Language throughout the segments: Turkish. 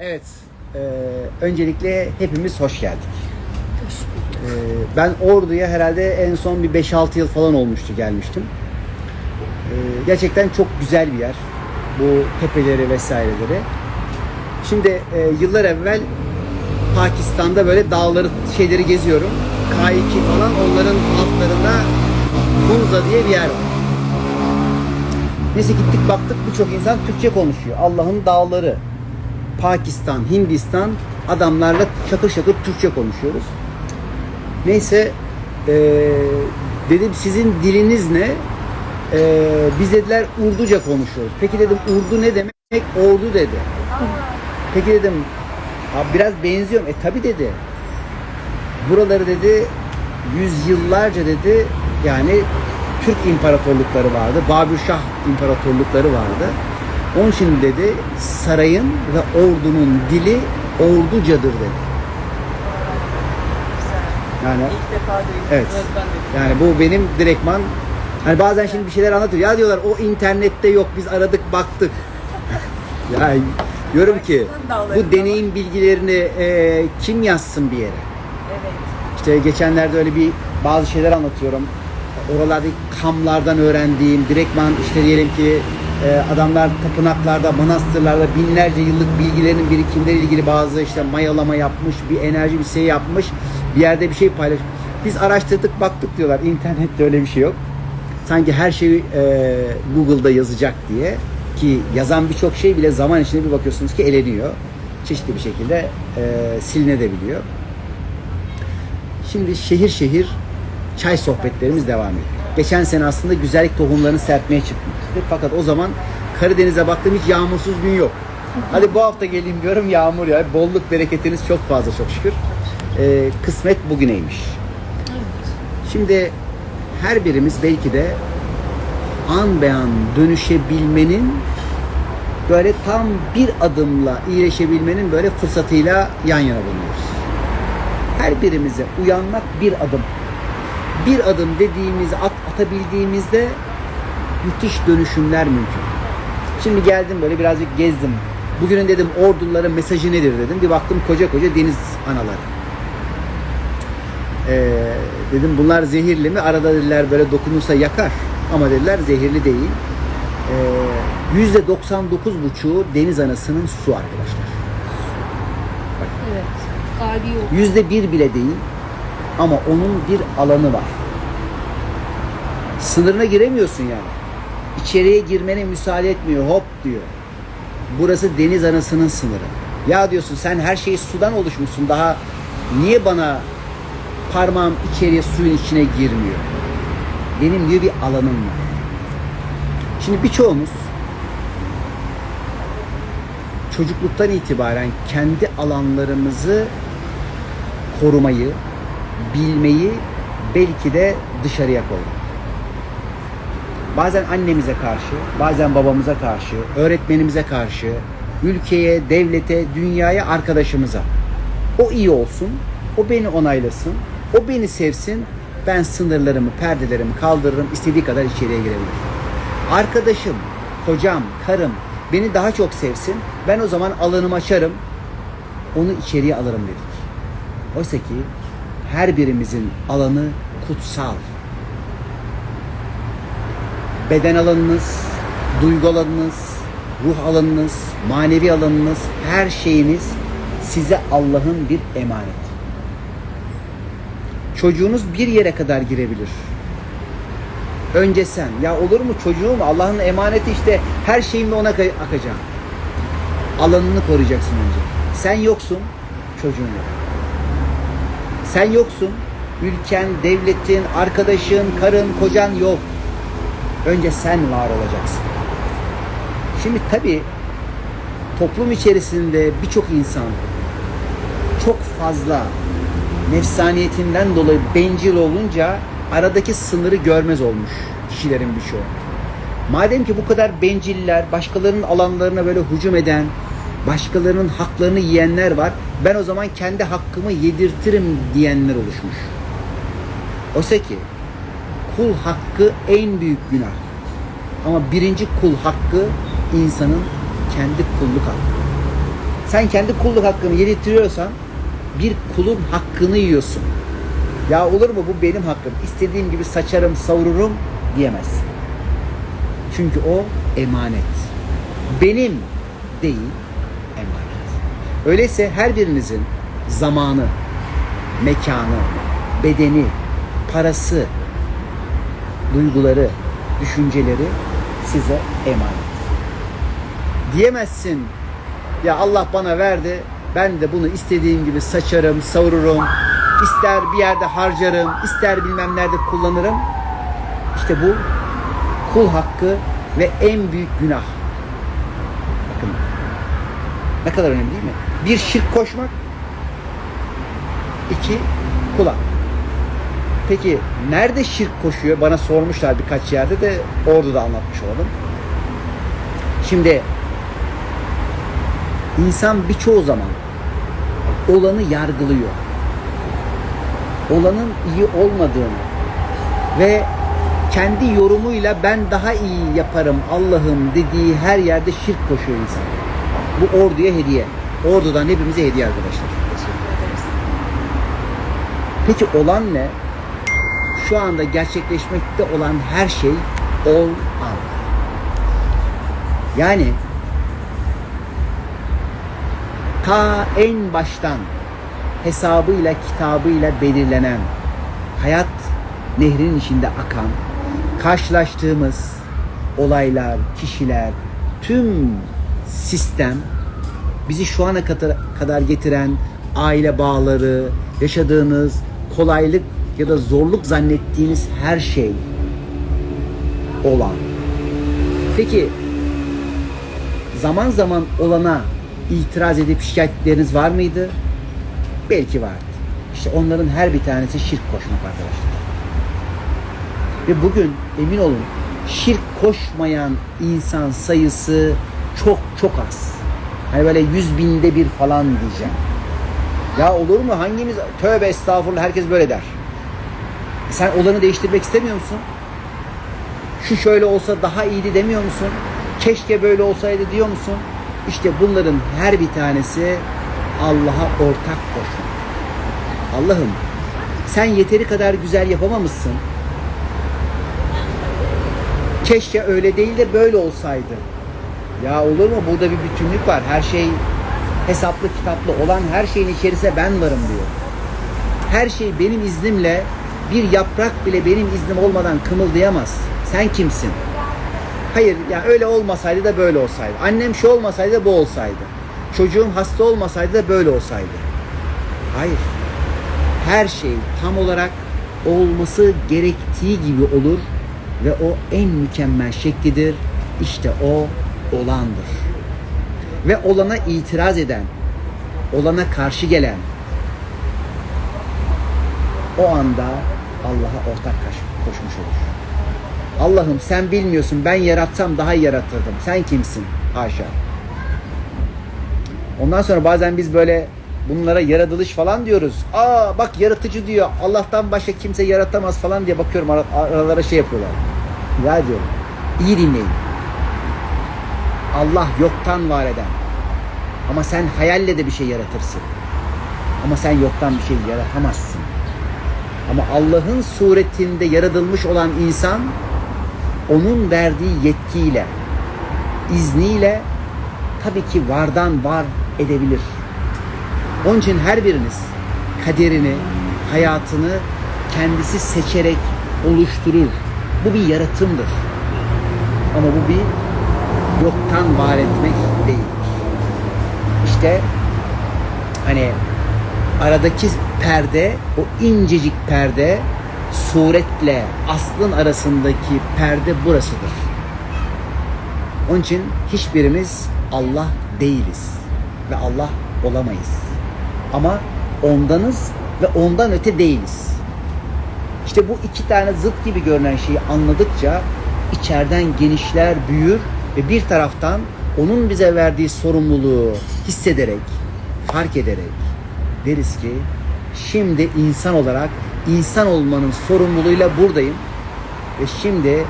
Evet, e, öncelikle hepimiz hoş geldik. E, ben Ordu'ya herhalde en son bir 5-6 yıl falan olmuştu gelmiştim. E, gerçekten çok güzel bir yer. Bu tepeleri vesaireleri. Şimdi e, yıllar evvel Pakistan'da böyle dağları şeyleri geziyorum. K2 falan onların altlarında Hunza diye bir yer var. Neyse gittik baktık birçok insan Türkçe konuşuyor. Allah'ın dağları. Pakistan, Hindistan adamlarla şakır şakır Türkçe konuşuyoruz. Neyse eee, dedim sizin diliniz ne? Eee, biz dediler Urduca konuşuyoruz. Peki dedim Urdu ne demek? Ordu dedi. Peki dedim "Abi biraz benziyorum. E tabi dedi. Buraları dedi yüzyıllarca dedi yani Türk imparatorlukları vardı. Babürşah imparatorlukları vardı. Onun için dedi sarayın ve ordunun dili orducadır dedi. Yani İlk defa duydum. Evet. yani bu benim direktman hani bazen şimdi bir şeyler anlatıyor. Ya diyorlar o internette yok biz aradık baktık. ya diyorum ki bu deneyim bilgilerini e, kim yazsın bir yere? Evet. İşte geçenlerde öyle bir bazı şeyler anlatıyorum. Oralardaki kamlardan öğrendiğim, direktman işte diyelim ki e, adamlar tapınaklarda, manastırlarda binlerce yıllık bilgilerinin birikimleriyle ilgili bazı işte mayalama yapmış, bir enerji bir şey yapmış, bir yerde bir şey paylaş. Biz araştırdık, baktık diyorlar. İnternette öyle bir şey yok. Sanki her şeyi e, Google'da yazacak diye ki yazan birçok şey bile zaman içinde bir bakıyorsunuz ki eleniyor. Çeşitli bir şekilde e, silinebiliyor. Şimdi şehir şehir çay sohbetlerimiz devam ediyor. Geçen sene aslında güzellik tohumlarını serpmeye çıkmıştık. Fakat o zaman Karadeniz'e baktım hiç yağmursuz gün yok. Hadi bu hafta geleyim diyorum yağmur ya. Bolluk bereketiniz çok fazla çok şükür. Ee, kısmet bugüneymiş. Şimdi her birimiz belki de an be an dönüşebilmenin böyle tam bir adımla iyileşebilmenin böyle fırsatıyla yan yana bulunuyoruz her birimize uyanmak bir adım. Bir adım dediğimizi at, atabildiğimizde müthiş dönüşümler mümkün. Şimdi geldim böyle birazcık gezdim. Bugünün dedim orduların mesajı nedir dedim. Bir baktım koca koca deniz anaları. Ee, dedim bunlar zehirli mi? Arada dediler böyle dokunursa yakar. Ama dediler zehirli değil. Ee, Yüzde 99,5'u deniz anasının su arkadaşlar. Evet. Kalbi yok. Yüzde bir bile değil ama onun bir alanı var. Sınırına giremiyorsun yani. İçeriye girmene müsaade etmiyor. Hop diyor. Burası deniz anasının sınırı. Ya diyorsun sen her şeyi sudan oluşmuşsun. Daha niye bana parmağım içeriye suyun içine girmiyor? Benim diyor bir alanım var. Şimdi birçoğumuz çocukluktan itibaren kendi alanlarımızı korumayı, bilmeyi belki de dışarıya koyduk. Bazen annemize karşı, bazen babamıza karşı, öğretmenimize karşı, ülkeye, devlete, dünyaya, arkadaşımıza. O iyi olsun, o beni onaylasın, o beni sevsin, ben sınırlarımı, perdelerimi kaldırırım, istediği kadar içeriye girebilir. Arkadaşım, kocam, karım beni daha çok sevsin, ben o zaman alanımı açarım, onu içeriye alırım dedik. Oysa ki her birimizin alanı kutsal. Beden alanınız, duygu alanınız, ruh alanınız, manevi alanınız, her şeyiniz size Allah'ın bir emanet. Çocuğunuz bir yere kadar girebilir. Önce sen. Ya olur mu çocuğum Allah'ın emaneti işte her şeyimle ona akacağım. Alanını koruyacaksın önce. Sen yoksun, çocuğun yok. Sen yoksun. Ülken, devletin, arkadaşın, karın, kocan yok. Önce sen var olacaksın. Şimdi tabii toplum içerisinde birçok insan çok fazla nefsaniyetinden dolayı bencil olunca aradaki sınırı görmez olmuş kişilerin birçoğu. Madem ki bu kadar benciller, başkalarının alanlarına böyle hücum eden, başkalarının haklarını yiyenler var. Ben o zaman kendi hakkımı yedirtirim diyenler oluşmuş. Oysa ki kul hakkı en büyük günah. Ama birinci kul hakkı insanın kendi kulluk hakkı. Sen kendi kulluk hakkını yedirtiyorsan bir kulun hakkını yiyorsun. Ya olur mu bu benim hakkım. İstediğim gibi saçarım, savururum diyemezsin. Çünkü o emanet. Benim değil, emanet. Öyleyse her birinizin zamanı, mekanı, bedeni, parası, duyguları, düşünceleri size emanet. Diyemezsin ya Allah bana verdi ben de bunu istediğim gibi saçarım, savururum, ister bir yerde harcarım, ister bilmem nerede kullanırım. İşte bu kul hakkı ve en büyük günah. Bakın ne kadar önemli değil mi? Bir şirk koşmak, iki kul hakkı. Peki nerede şirk koşuyor? Bana sormuşlar birkaç yerde de orada da anlatmış olalım. Şimdi insan birçoğu zaman olanı yargılıyor. Olanın iyi olmadığını ve kendi yorumuyla ben daha iyi yaparım Allah'ım dediği her yerde şirk koşuyor insan. Bu orduya hediye. Ordudan hepimize hediye arkadaşlar. Peki olan ne? Şu anda gerçekleşmekte olan her şey ol al. Yani ta en baştan hesabıyla kitabıyla belirlenen hayat nehrinin içinde akan karşılaştığımız olaylar, kişiler, tüm sistem bizi şu ana kadar getiren aile bağları, yaşadığınız kolaylık ya da zorluk zannettiğiniz her şey olan. Peki zaman zaman olana itiraz edip şikayetleriniz var mıydı? Belki vardı. İşte onların her bir tanesi şirk koşmak arkadaşlar. Ve bugün emin olun şirk koşmayan insan sayısı çok çok az. Hani böyle yüz binde bir falan diyeceğim. Ya olur mu? Hangimiz? Tövbe estağfurullah herkes böyle der. Sen olanı değiştirmek istemiyor musun? Şu şöyle olsa daha iyiydi demiyor musun? Keşke böyle olsaydı diyor musun? İşte bunların her bir tanesi Allah'a ortak koşmak. Allah'ım sen yeteri kadar güzel yapamamışsın. Keşke öyle değil de böyle olsaydı. Ya olur mu? Burada bir bütünlük var. Her şey hesaplı kitaplı olan her şeyin içerisinde ben varım diyor. Her şey benim iznimle bir yaprak bile benim iznim olmadan kımıldayamaz. Sen kimsin? Hayır ya öyle olmasaydı da böyle olsaydı. Annem şu olmasaydı da bu olsaydı. Çocuğum hasta olmasaydı da böyle olsaydı. Hayır. Her şey tam olarak olması gerektiği gibi olur ve o en mükemmel şeklidir. İşte o olandır. Ve olana itiraz eden, olana karşı gelen o anda Allah'a ortak koş- koşmuş olur. Allah'ım sen bilmiyorsun ben yaratsam daha iyi yaratırdım. Sen kimsin? Haşa. Ondan sonra bazen biz böyle bunlara yaratılış falan diyoruz. Aa bak yaratıcı diyor. Allah'tan başka kimse yaratamaz falan diye bakıyorum ara- aralara şey yapıyorlar. Ya diyorum. İyi dinleyin. Allah yoktan var eden. Ama sen hayalle de bir şey yaratırsın. Ama sen yoktan bir şey yaratamazsın. Ama Allah'ın suretinde yaratılmış olan insan onun verdiği yetkiyle, izniyle tabii ki vardan var edebilir. Onun için her biriniz kaderini, hayatını kendisi seçerek oluşturur. Bu bir yaratımdır. Ama bu bir yoktan var etmek değil. İşte hani aradaki perde, o incecik perde suretle aslın arasındaki perde burasıdır. Onun için hiçbirimiz Allah değiliz ve Allah olamayız. Ama ondanız ve ondan öte değiliz. İşte bu iki tane zıt gibi görünen şeyi anladıkça içeriden genişler, büyür ve bir taraftan onun bize verdiği sorumluluğu hissederek, fark ederek deriz ki şimdi insan olarak insan olmanın sorumluluğuyla buradayım ve şimdi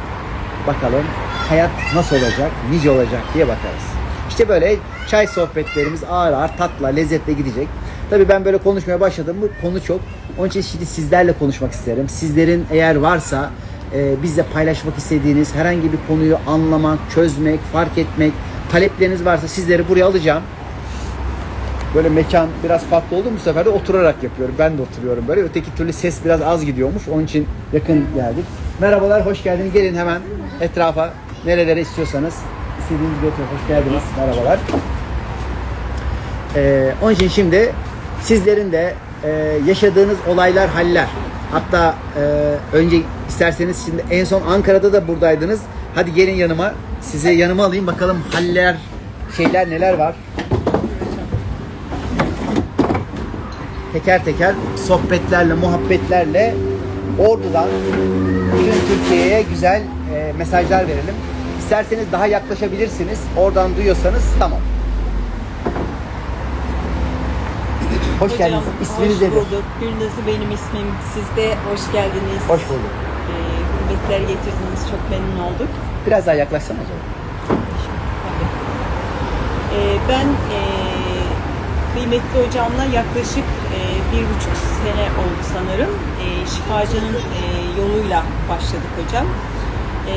bakalım hayat nasıl olacak, nice olacak diye bakarız. İşte böyle çay sohbetlerimiz ağır ağır tatla, lezzetle gidecek. Tabii ben böyle konuşmaya başladım mı konu çok. Onun için şimdi sizlerle konuşmak isterim. Sizlerin eğer varsa e, bizle paylaşmak istediğiniz herhangi bir konuyu anlamak, çözmek, fark etmek, talepleriniz varsa sizleri buraya alacağım. Böyle mekan biraz farklı oldu bu sefer de oturarak yapıyorum. Ben de oturuyorum böyle. Öteki türlü ses biraz az gidiyormuş. Onun için yakın geldik. Merhabalar, hoş geldiniz. Gelin hemen etrafa. Nerelere istiyorsanız. istediğiniz bir oturun. Hoş geldiniz. Merhabalar. Ee, onun için şimdi sizlerin de e, yaşadığınız olaylar, haller. Hatta e, önce isterseniz şimdi en son Ankara'da da buradaydınız. Hadi gelin yanıma. Size yanıma alayım bakalım haller, şeyler neler var. Teker teker sohbetlerle, muhabbetlerle Ordu'dan bütün Türkiye'ye güzel e, mesajlar verelim. İsterseniz daha yaklaşabilirsiniz. Oradan duyuyorsanız tamam. Hoş Hocam, geldiniz. İsminiz hoş nedir? bulduk. Gülnaz'ı benim ismim. Siz de hoş geldiniz. Hoş bulduk. Ee, hürmetler getirdiniz. Çok memnun olduk. Biraz daha yaklaşsana. Tabii. Ee, ben e, kıymetli hocamla yaklaşık e, bir buçuk sene oldu sanırım. E, şifacının e, yoluyla başladık hocam. E,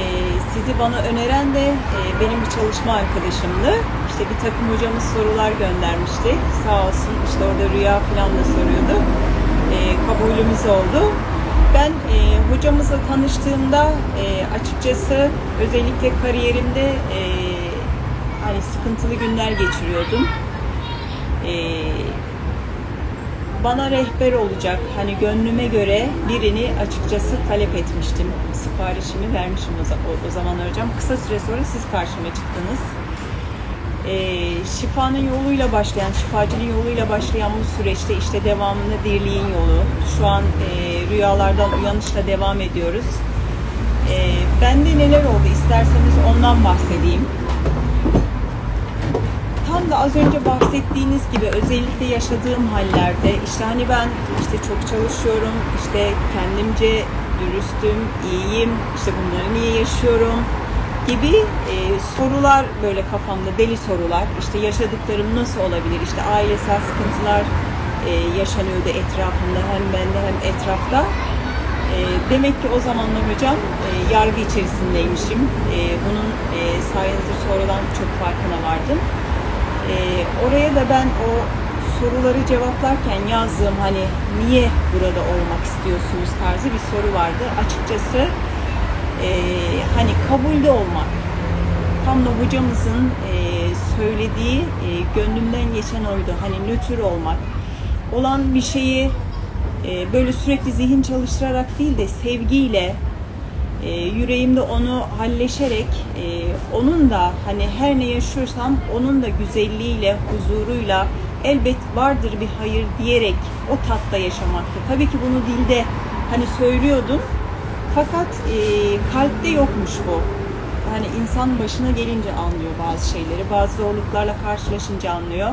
sizi bana öneren de e, benim bir çalışma arkadaşımdı. İşte bir takım hocamız sorular göndermişti. Sağ olsun işte orada rüya falan da soruyordu. E, kabulümüz oldu. Ben e, hocamızla tanıştığımda e, açıkçası özellikle kariyerimde e, hani sıkıntılı günler geçiriyordum. E, bana rehber olacak hani gönlüme göre birini açıkçası talep etmiştim. Siparişimi vermişim o, o, zaman hocam. Kısa süre sonra siz karşıma çıktınız. Ee, şifanın yoluyla başlayan, şifacının yoluyla başlayan bu süreçte işte devamında dirliğin yolu. Şu an e, rüyalardan uyanışla devam ediyoruz. E, bende neler oldu isterseniz ondan bahsedeyim. Tam da az önce bahsettiğiniz gibi özellikle yaşadığım hallerde işte hani ben işte çok çalışıyorum, işte kendimce dürüstüm, iyiyim, işte bunları niye yaşıyorum gibi e, sorular böyle kafamda deli sorular. İşte yaşadıklarım nasıl olabilir? İşte ailesel sıkıntılar e, yaşanıyordu etrafımda hem bende hem etrafta. E, demek ki o zamanlar hocam e, yargı içerisindeymişim. E, bunun e, sayenizde sonradan çok farkına vardım. E, oraya da ben o soruları cevaplarken yazdığım hani niye burada olmak istiyorsunuz tarzı bir soru vardı. Açıkçası e, hani kabulde olmak. Tam da hocamızın e, söylediği e, gönlümden geçen oydu. Hani nötr olmak. Olan bir şeyi e, böyle sürekli zihin çalıştırarak değil de sevgiyle e, yüreğimde onu halleşerek e, onun da hani her ne yaşıyorsam onun da güzelliğiyle, huzuruyla elbet vardır bir hayır diyerek o tatta yaşamaktı. Tabii ki bunu dilde hani söylüyordum fakat e, kalpte yokmuş bu. Hani insan başına gelince anlıyor bazı şeyleri, bazı zorluklarla karşılaşınca anlıyor.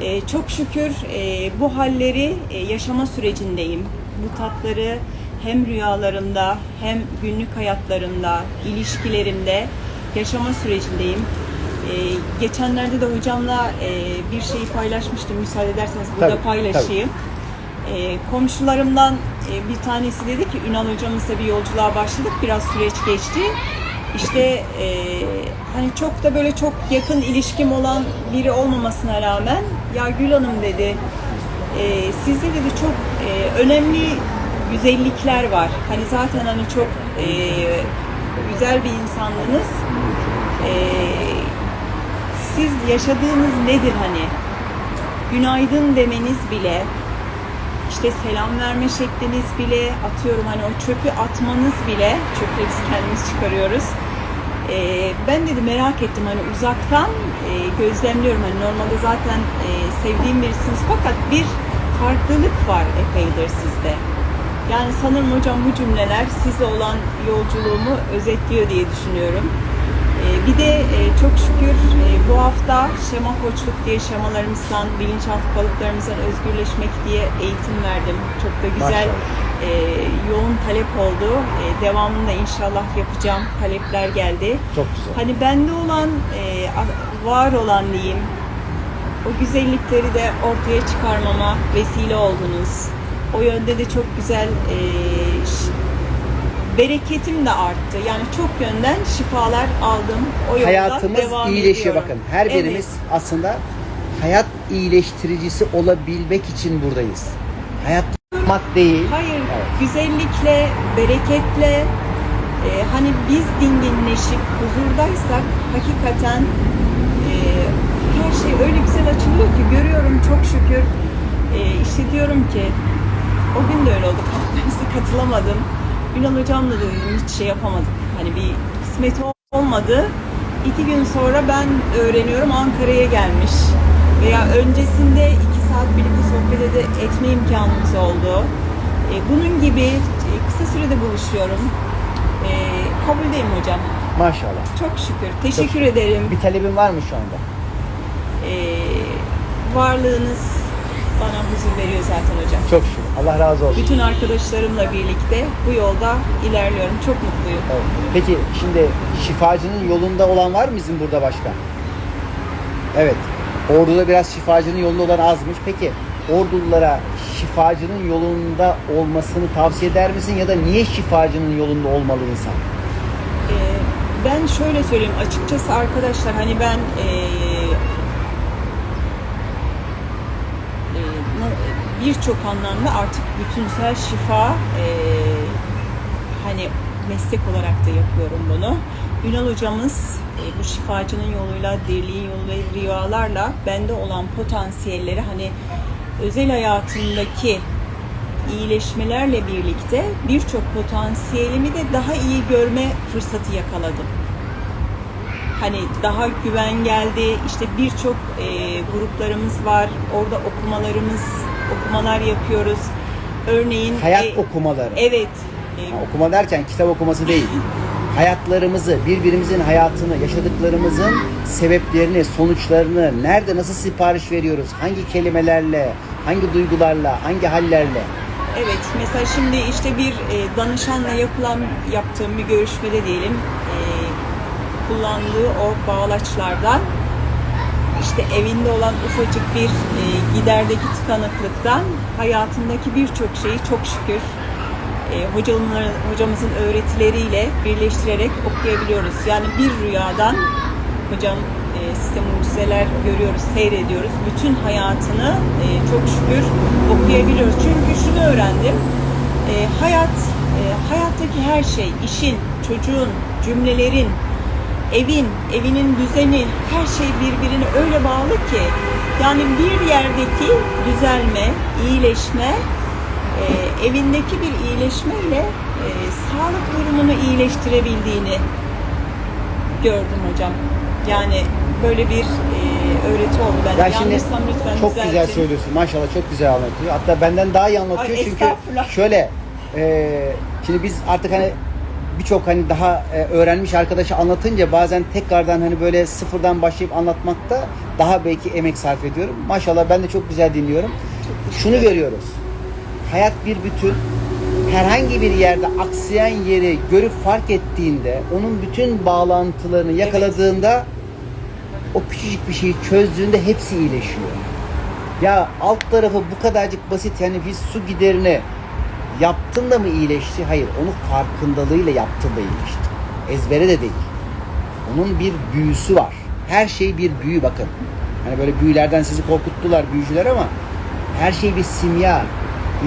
E, çok şükür e, bu halleri e, yaşama sürecindeyim. Bu tatları hem rüyalarımda hem günlük hayatlarımda, ilişkilerimde yaşama sürecindeyim. E, geçenlerde de hocamla e, bir şeyi paylaşmıştım. Müsaade ederseniz burada Tabii, paylaşayım. E, komşularımdan e, bir tanesi dedi ki Ünal hocamızla bir yolculuğa başladık. Biraz süreç geçti. İşte e, hani çok da böyle çok yakın ilişkim olan biri olmamasına rağmen ya Gül Hanım dedi e, sizde dedi çok e, önemli güzellikler var. Hani zaten hani çok e, güzel bir insanlığınız. E, siz yaşadığınız nedir hani? Günaydın demeniz bile işte selam verme şekliniz bile atıyorum hani o çöpü atmanız bile çöpleri biz kendimiz çıkarıyoruz. Ee, ben dedi merak ettim hani uzaktan e, gözlemliyorum hani normalde zaten e, sevdiğim birisiniz fakat bir farklılık var epeydir sizde. Yani sanırım hocam bu cümleler sizle olan yolculuğumu özetliyor diye düşünüyorum. Ee, bir de e, çok şükür e, bu hafta şema koçluk diye şemalarımızdan, bilinçaltı kalıplarımızdan özgürleşmek diye eğitim verdim. Çok da güzel, e, yoğun talep oldu. E, devamında inşallah yapacağım. Talepler geldi. Çok güzel. Hani bende olan, var olan diyeyim, o güzellikleri de ortaya çıkarmama vesile oldunuz. O yönde de çok güzel e, bereketim de arttı. Yani çok yönden şifalar aldım. O yolda Hayatımız devam iyileşiyor ediyorum. bakın. Her Evet. birimiz aslında hayat iyileştiricisi olabilmek için buradayız. Hayat mat değil. Hayır, Evet. güzellikle, bereketle, e, hani biz dinginleşip huzurdaysak hakikaten e, her şey öyle güzel açılıyor ki görüyorum çok şükür. E, işte diyorum ki o gün de öyle oldu. Kalkmamıza katılamadım. Ünal hocamla da dedim hiç şey yapamadık. Hani bir kısmet olmadı. İki gün sonra ben öğreniyorum Ankara'ya gelmiş. Veya öncesinde iki saat birlikte sohbet etme imkanımız oldu. E, bunun gibi e, kısa sürede buluşuyorum. E, kabuldeyim hocam. Maşallah. Çok şükür. Teşekkür ederim. Bir talebin var mı şu anda? E, varlığınız bana huzur veriyor zaten hocam. Çok şükür. Allah razı olsun. Bütün arkadaşlarımla birlikte bu yolda ilerliyorum. Çok mutluyum. Evet. Peki şimdi şifacının yolunda olan var mı bizim burada başka? Evet. Ordu'da biraz şifacının yolunda olan azmış. Peki Ordululara şifacının yolunda olmasını tavsiye eder misin ya da niye şifacının yolunda olmalı insan? Ee, ben şöyle söyleyeyim açıkçası arkadaşlar hani ben ee, birçok anlamda artık bütünsel şifa ee, hani meslek olarak da yapıyorum bunu. Ünal hocamız ee, bu şifacının yoluyla, dirliğin yoluyla, rüyalarla bende olan potansiyelleri hani özel hayatımdaki iyileşmelerle birlikte birçok potansiyelimi de daha iyi görme fırsatı yakaladım. Hani daha güven geldi. İşte birçok e, gruplarımız var. Orada okumalarımız, okumalar yapıyoruz. Örneğin Hayat e, okumaları. Evet. E, Ha, okuma derken kitap okuması değil. Hayatlarımızı, birbirimizin hayatını, yaşadıklarımızın sebeplerini, sonuçlarını, nerede nasıl sipariş veriyoruz, hangi kelimelerle, hangi duygularla, hangi hallerle. Evet, mesela şimdi işte bir e, danışanla yapılan yaptığım bir görüşmede diyelim e, kullandığı o bağlaçlardan işte evinde olan ufacık bir e, giderdeki tıkanıklıktan hayatındaki birçok şeyi çok şükür e, hocamların, hocamızın öğretileriyle birleştirerek okuyabiliyoruz. Yani bir rüyadan hocam e, size mucizeler görüyoruz, seyrediyoruz. Bütün hayatını e, çok şükür okuyabiliyoruz. Çünkü şunu öğrendim. E, hayat, e, hayattaki her şey, işin, çocuğun, cümlelerin, evin, evinin düzeni, her şey birbirine öyle bağlı ki yani bir yerdeki düzelme, iyileşme e, evindeki bir iyileşmeyle e, sağlık durumunu iyileştirebildiğini gördüm hocam. Yani böyle bir e, öğreti oldu bende. Ya şimdi Yanlışsam lütfen çok düzeltin. güzel söylüyorsun. Maşallah çok güzel anlatıyor. Hatta benden daha iyi anlatıyor Ay, çünkü estağfurullah. şöyle e, şimdi biz artık hani birçok hani daha e, öğrenmiş arkadaşı anlatınca bazen tekrardan hani böyle sıfırdan başlayıp anlatmakta daha belki emek sarf ediyorum. Maşallah ben de çok güzel dinliyorum. Şunu görüyoruz. Hayat bir bütün. Herhangi bir yerde aksayan yeri görüp fark ettiğinde onun bütün bağlantılarını yakaladığında o küçücük bir şeyi çözdüğünde hepsi iyileşiyor. Ya alt tarafı bu kadarcık basit yani biz su giderini yaptın da mı iyileşti? Hayır onu farkındalığıyla yaptın da iyileşti. Ezbere de değil. Onun bir büyüsü var. Her şey bir büyü bakın. Hani böyle büyülerden sizi korkuttular büyücüler ama her şey bir simya.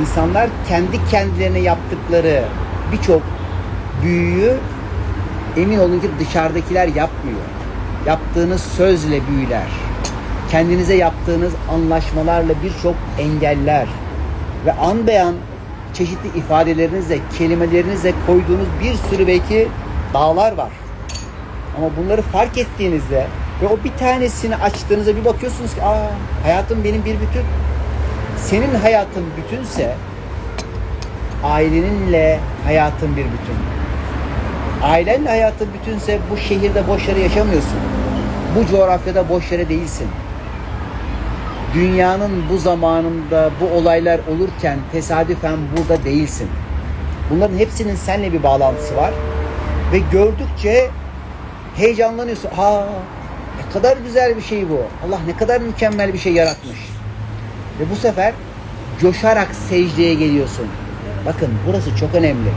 İnsanlar kendi kendilerine yaptıkları birçok büyüyü emin olun ki dışarıdakiler yapmıyor. Yaptığınız sözle büyüler. Kendinize yaptığınız anlaşmalarla birçok engeller ve an beyan çeşitli ifadelerinizle, kelimelerinizle koyduğunuz bir sürü belki dağlar var. Ama bunları fark ettiğinizde ve o bir tanesini açtığınızda bir bakıyorsunuz ki aa hayatım benim bir bütün. Senin hayatın bütünse aileninle hayatın bir bütün. Ailenle hayatın bütünse bu şehirde boş yere yaşamıyorsun. Bu coğrafyada boş yere değilsin. Dünyanın bu zamanında bu olaylar olurken tesadüfen burada değilsin. Bunların hepsinin seninle bir bağlantısı var. Ve gördükçe heyecanlanıyorsun. Aa ne kadar güzel bir şey bu. Allah ne kadar mükemmel bir şey yaratmış. Ve bu sefer coşarak secdeye geliyorsun. Bakın burası çok önemli.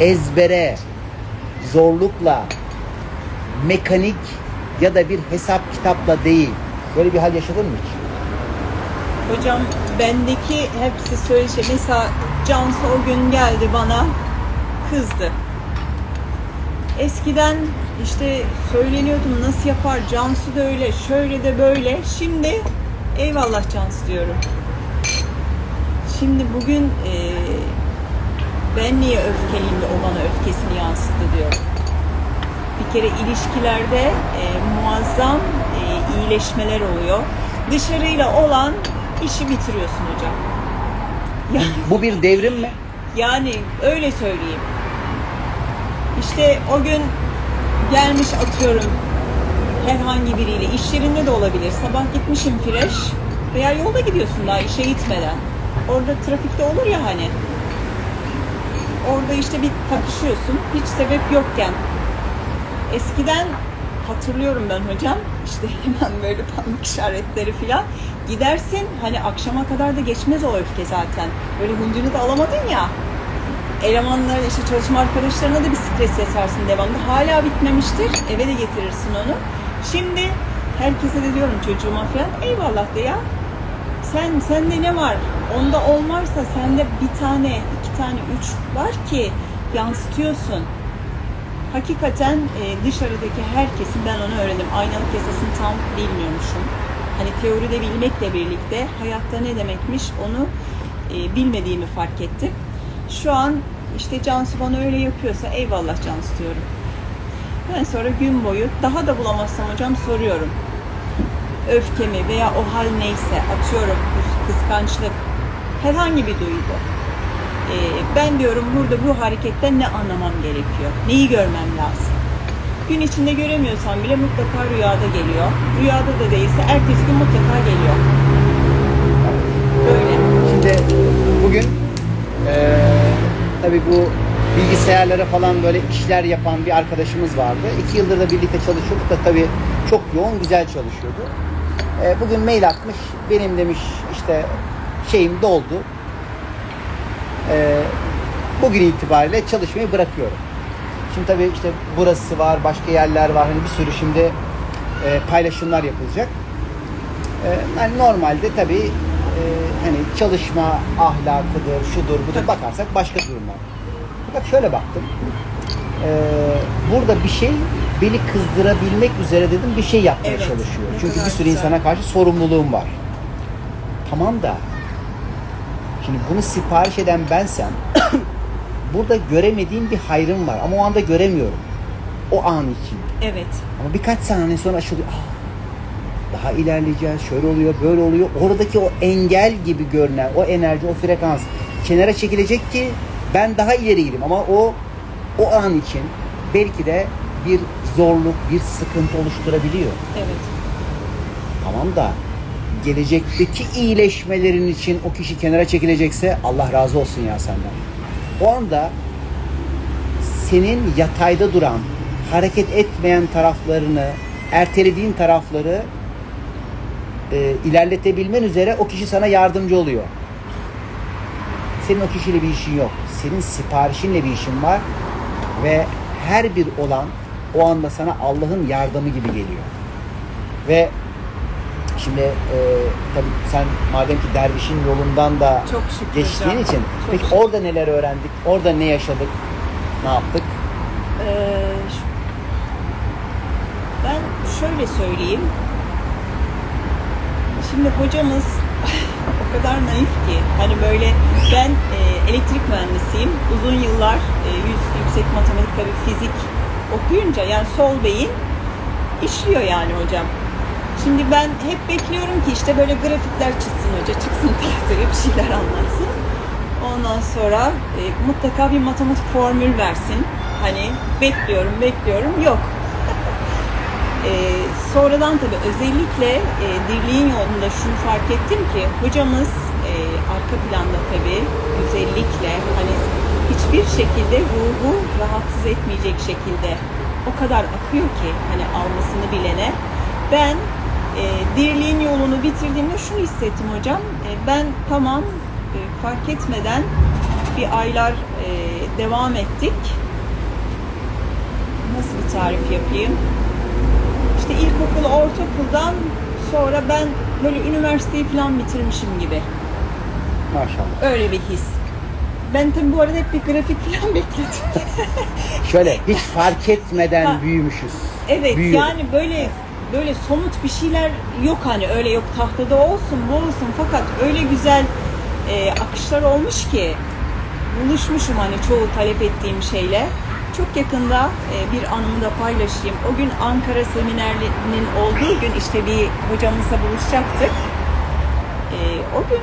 Ezbere, zorlukla, mekanik ya da bir hesap kitapla değil. Böyle bir hal yaşadın mı hiç? Hocam bendeki hepsi söyle şey. Mesela Cansu o gün geldi bana kızdı. Eskiden işte söyleniyordum nasıl yapar Cansu da öyle şöyle de böyle. Şimdi eyvallah Cansu diyorum. Şimdi bugün eee, ben niye öfkeliyim de o bana öfkesini yansıttı diyorum. Bir kere ilişkilerde eee, muazzam eee, iyileşmeler oluyor. Dışarıyla olan işi bitiriyorsun hocam. Ya- Bu bir devrim mi? yani öyle söyleyeyim. İşte o gün gelmiş atıyorum herhangi biriyle iş yerinde de olabilir. Sabah gitmişim fresh veya yolda gidiyorsun daha işe gitmeden. Orada trafikte olur ya hani. Orada işte bir takışıyorsun hiç sebep yokken. Eskiden hatırlıyorum ben hocam. İşte hemen böyle parmak işaretleri falan gidersin hani akşama kadar da geçmez o öfke zaten. Böyle hıncını da alamadın ya. Elemanlar işte çalışma arkadaşlarına da bir stres yasarsın devamlı. Hala bitmemiştir. Eve de getirirsin onu. Şimdi herkese de diyorum çocuğuma falan eyvallah de ya. Sen sende ne var? Onda olmazsa sende bir tane iki tane üç var ki yansıtıyorsun hakikaten e, dışarıdaki herkesin ben onu öğrendim. Aynalık yasasını tam bilmiyormuşum. Hani teoride bilmekle birlikte hayatta ne demekmiş onu e, bilmediğimi fark ettim. Şu an işte Cansu bana öyle yapıyorsa eyvallah Cansu diyorum. Ben sonra gün boyu daha da bulamazsam hocam soruyorum. Öfkemi veya o hal neyse atıyorum kıs- kıskançlık herhangi bir duygu. Ee, ben diyorum burada bu hareketten ne anlamam gerekiyor? Neyi görmem lazım? Gün içinde göremiyorsam bile mutlaka rüyada geliyor. Rüyada da değilse ertesi gün mutlaka geliyor. Böyle. Şimdi bugün eee tabii bu bilgisayarlara falan böyle işler yapan bir arkadaşımız vardı. İki yıldır da birlikte çalışıyorduk da tabii çok yoğun güzel çalışıyordu. Eee, bugün mail atmış. Benim demiş işte şeyim doldu. Eee, bugün itibariyle çalışmayı bırakıyorum. Şimdi tabii işte burası var, başka yerler var. Hani bir sürü şimdi eee, paylaşımlar yapılacak. Ee, yani normalde tabii e, hani çalışma ahlakıdır, şudur, budur bakarsak başka durumlar. Fakat şöyle baktım. Ee, burada bir şey beni kızdırabilmek üzere dedim bir şey yapmaya Evet, çalışıyor. Çünkü bir sürü güzel. insana karşı sorumluluğum var. Tamam da şimdi bunu sipariş eden bensem burada göremediğim bir hayrım var ama o anda göremiyorum. O an için. Evet. Ama birkaç saniye sonra açılıyor. Ah, daha ilerleyeceğiz, şöyle oluyor, böyle oluyor. Oradaki o engel gibi görünen, o enerji, o frekans kenara çekilecek ki ben daha ileri gideyim. Ama o o an için belki de bir zorluk, bir sıkıntı oluşturabiliyor. Evet. Tamam da gelecekteki iyileşmelerin için o kişi kenara çekilecekse Allah razı olsun ya senden. O anda senin yatayda duran, hareket etmeyen taraflarını, ertelediğin tarafları e, ilerletebilmen üzere o kişi sana yardımcı oluyor. Senin o kişiyle bir işin yok. Senin siparişinle bir işin var ve her bir olan o anda sana Allah'ın yardımı gibi geliyor. Ve Şimdi e, tabii sen madem ki dervişin yolundan da Çok şükür geçtiğin hocam. için Çok peki şükür. orada neler öğrendik? Orada ne yaşadık? Ne yaptık? Ee, ben şöyle söyleyeyim. Şimdi hocamız o kadar naif ki hani böyle ben e, elektrik mühendisiyim. Uzun yıllar e, yüz, yüksek matematik tabii fizik okuyunca yani sol beyin işliyor yani hocam. Şimdi ben hep bekliyorum ki işte böyle grafikler çizsin hoca, çıksın tahtaya bir şeyler anlatsın. Ondan sonra e, mutlaka bir matematik formül versin. Hani bekliyorum, bekliyorum. Yok. E, sonradan tabii özellikle e, dirliğin yolunda şunu fark ettim ki hocamız e, arka planda tabii özellikle hani hiçbir şekilde ruhu rahatsız etmeyecek şekilde o kadar akıyor ki hani almasını bilene. Ben e, dirliğin yolunu bitirdiğimde şunu hissettim hocam. E, ben tamam e, fark etmeden bir aylar e, devam ettik. Nasıl bir tarif yapayım? İşte ilkokulu, ortaokuldan sonra ben böyle üniversiteyi falan bitirmişim gibi. Maşallah. Öyle bir his. Ben tabii bu arada hep bir grafik falan bekledim. Şöyle hiç fark etmeden Ha. büyümüşüz. Evet Büyüyoruz. yani böyle böyle somut bir şeyler yok hani öyle yok tahtada olsun bu olsun fakat öyle güzel e, akışlar olmuş ki buluşmuşum hani çoğu talep ettiğim şeyle. Çok yakında e, bir anımı da paylaşayım. O gün Ankara seminerinin olduğu gün işte bir hocamızla buluşacaktık. E, o gün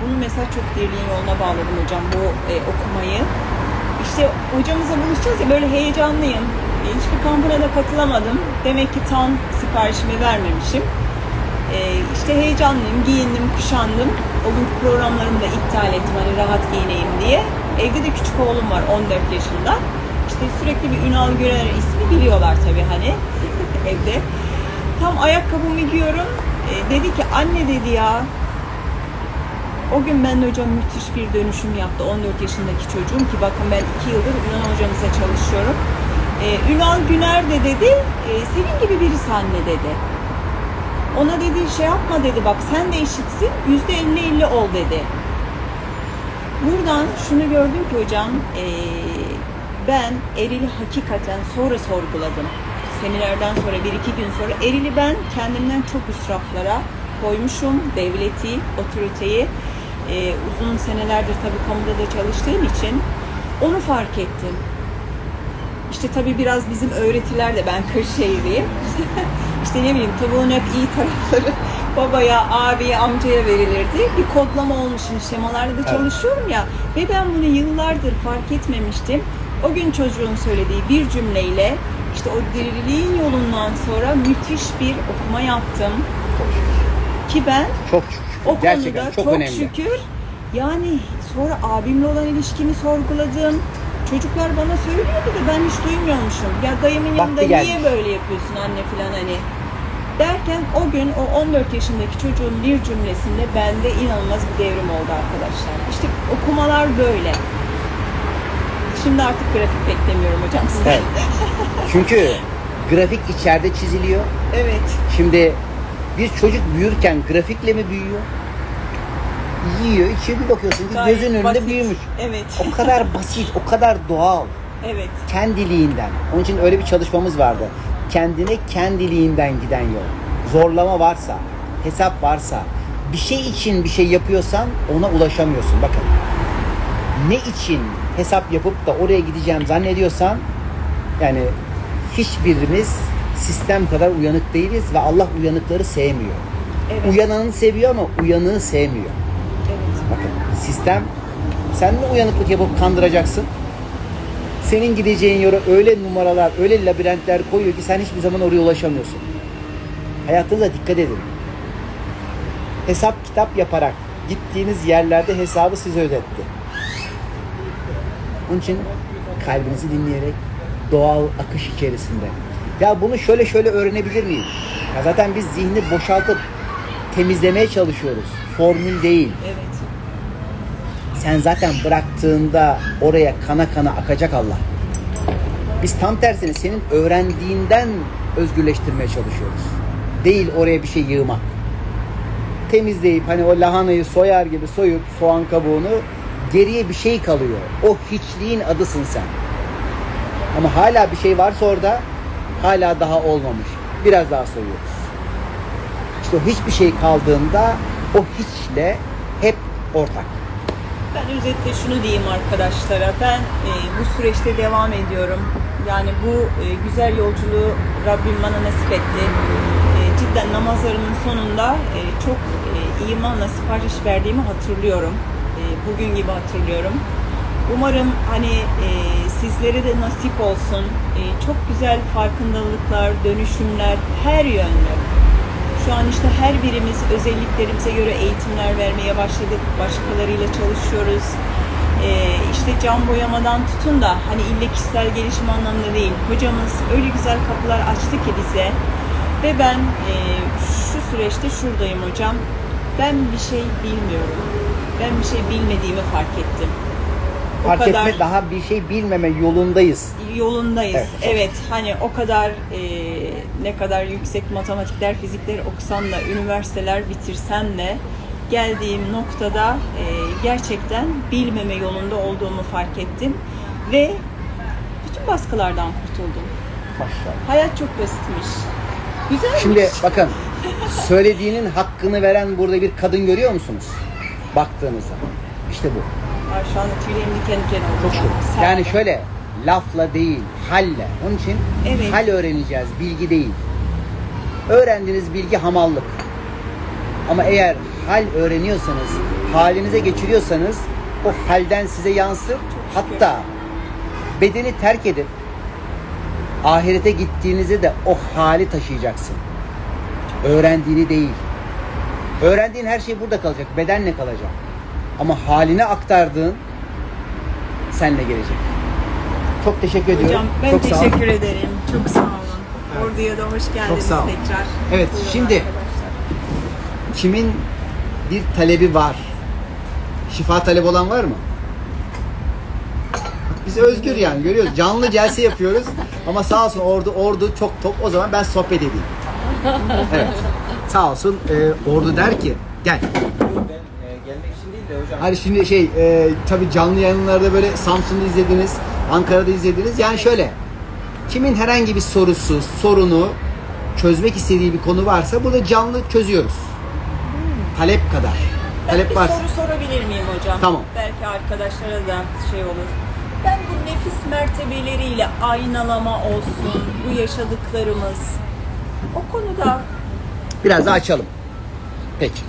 bunu mesela çok dirliğin yoluna bağladım hocam bu e, okumayı. İşte hocamızla buluşacağız ya böyle heyecanlıyım. E, Hiçbir kampına da katılamadım. Demek ki tam siparişimi vermemişim. E, işte heyecanlıyım, giyindim, kuşandım. O günkü programlarımı da iptal ettim hani rahat giyineyim diye. Evde de küçük oğlum var 14 yaşında. İşte sürekli bir Ünal Gürer ismi biliyorlar tabii hani evde. Tam ayakkabımı giyiyorum. E, dedi ki anne dedi ya o gün ben hocam müthiş bir dönüşüm yaptı 14 yaşındaki çocuğum ki bakın ben 2 yıldır Ünal hocamıza çalışıyorum. Ee, Ünal Güner de dedi e, senin gibi birisi anne dedi. Ona dedi şey yapma dedi bak sen de eşitsin yüzde 50-50 ol dedi. Buradan şunu gördüm ki hocam e, ben Eril'i hakikaten sonra sorguladım. Seminerden sonra bir iki gün sonra Eril'i ben kendimden çok üst raflara koymuşum. Devleti, otoriteyi e, uzun senelerdir tabii kamuda da çalıştığım için onu fark ettim. İşte tabii biraz bizim öğretiler de ben Kırşehirliyim. işte ne bileyim tavuğun hep iyi tarafları babaya, abiye, amcaya verilirdi. Bir kodlama olmuşum şemalarda da çalışıyorum ya. Ve ben bunu yıllardır fark etmemiştim. O gün çocuğun söylediği bir cümleyle işte o diriliğin yolundan sonra müthiş bir okuma yaptım. Ki ben Çok şükür. o Gerçekten konuda çok, çok, önemli. şükür yani sonra abimle olan ilişkimi sorguladım. Çocuklar bana söylüyordu da ben hiç duymuyormuşum. Ya dayımın yanında gelmiş. niye böyle yapıyorsun anne falan hani. Derken o gün o 14 yaşındaki çocuğun bir cümlesinde bende inanılmaz bir devrim oldu arkadaşlar. İşte okumalar böyle. Şimdi artık grafik beklemiyorum hocam sizden. Evet. Çünkü grafik içeride çiziliyor. evet. Şimdi bir çocuk büyürken grafikle mi büyüyor? Yiyor, içiyor bir bakıyorsun ki Gayet gözün önünde basit. büyümüş. Evet. O kadar basit, o kadar doğal. Evet. Kendiliğinden. Onun için öyle bir çalışmamız vardı. Kendine kendiliğinden giden yol. Zorlama varsa, hesap varsa, bir şey için bir şey yapıyorsan ona ulaşamıyorsun. Bakın. Ne için hesap yapıp da oraya gideceğim zannediyorsan yani hiçbirimiz sistem kadar uyanık değiliz ve Allah uyanıkları sevmiyor. Evet. Uyananı seviyor ama uyanığı sevmiyor. Bakın sistem sen mi uyanıklık yapıp kandıracaksın? Senin gideceğin yere öyle numaralar, öyle labirentler koyuyor ki sen hiçbir zaman oraya ulaşamıyorsun. Hayatınıza dikkat edin. Hesap kitap yaparak gittiğiniz yerlerde hesabı size ödetti. Onun için kalbinizi dinleyerek doğal akış içerisinde. Ya bunu şöyle şöyle öğrenebilir miyim? Ya zaten biz zihni boşaltıp temizlemeye çalışıyoruz. Formül değil. Evet. Sen zaten bıraktığında oraya kana kana akacak Allah. Biz tam tersini senin öğrendiğinden özgürleştirmeye çalışıyoruz. Değil oraya bir şey yığmak. Temizleyip hani o lahanayı soyar gibi soyup soğan kabuğunu geriye bir şey kalıyor. O hiçliğin adısın sen. Ama hala bir şey varsa orada hala daha olmamış. Biraz daha soyuyoruz. İşte o hiçbir şey kaldığında o hiçle hep ortak. Ben özetle şunu diyeyim arkadaşlara. Ben e, bu süreçte devam ediyorum. Yani bu e, güzel yolculuğu Rabbim bana nasip etti. E, cidden namazlarımın sonunda e, çok e, imanla sipariş verdiğimi hatırlıyorum. E, bugün gibi hatırlıyorum. Umarım hani e, sizlere de nasip olsun. E, çok güzel farkındalıklar, dönüşümler her yönlü. Şu an işte her birimiz özelliklerimize göre eğitimler vermeye başladık. Başkalarıyla çalışıyoruz. Ee, işte cam boyamadan tutun da hani ille kişisel gelişim anlamında değil. Hocamız öyle güzel kapılar açtı ki bize. Ve ben e, şu süreçte şuradayım hocam. Ben bir şey bilmiyorum. Ben bir şey bilmediğimi fark ettim. O Fark kadar etme daha bir şey bilmeme yolundayız. yolundayız. Evet. Evet, hani o kadar e, ne kadar yüksek matematikler, fizikler okusan da, üniversiteler bitirsen de geldiğim noktada e, gerçekten bilmeme yolunda olduğumu fark ettim ve bütün baskılardan kurtuldum. Maşallah. Hayat çok basitmiş. Güzelmiş. Şimdi bakın söylediğinin hakkını veren burada bir kadın görüyor musunuz? Baktığınızda. İşte bu. Ay, şu anda tüylerim diken diken oldu. Çok şükür. Yani şöyle lafla değil, halle. Onun için Evet. hal öğreneceğiz, bilgi değil. Öğrendiğiniz bilgi hamallık. Ama eğer hal öğreniyorsanız, halinize geçiriyorsanız o halden size yansır. Hatta bedeni terk edip ahirete gittiğinizde de o hali taşıyacaksın. Öğrendiğini değil. Öğrendiğin her şey burada kalacak, bedenle kalacak. Ama haline aktardığın senle gelecek. Çok teşekkür ediyorum. Hocam ben Çok teşekkür ederim. Çok sağ olun. Ordu'ya da hoş geldiniz sağ olun. tekrar. Evet, Buyurun şimdi- arkadaşlar. Kimin bir talebi var? Şifa talebi olan var mı? Biz özgür yani görüyoruz. Canlı celse yapıyoruz. Ama sağ olsun ordu ordu çok top. O zaman ben sohbet edeyim. Evet. Sağ olsun e, ordu der ki gel. Ben e, gelmek için değil de hocam. Hani şimdi şey e, tabii canlı yayınlarda böyle Samsun'da izlediniz, Ankara'da izlediniz. Yani şöyle kimin herhangi bir sorusu, sorunu çözmek istediği bir konu varsa burada canlı çözüyoruz. Talep kadar. Ben Talep bir varsa. soru sorabilir miyim hocam? Tamam. Belki arkadaşlara da şey olur. Ben bu nefis mertebeleriyle aynalama olsun, bu yaşadıklarımız o konuda Biraz daha açalım. Peki.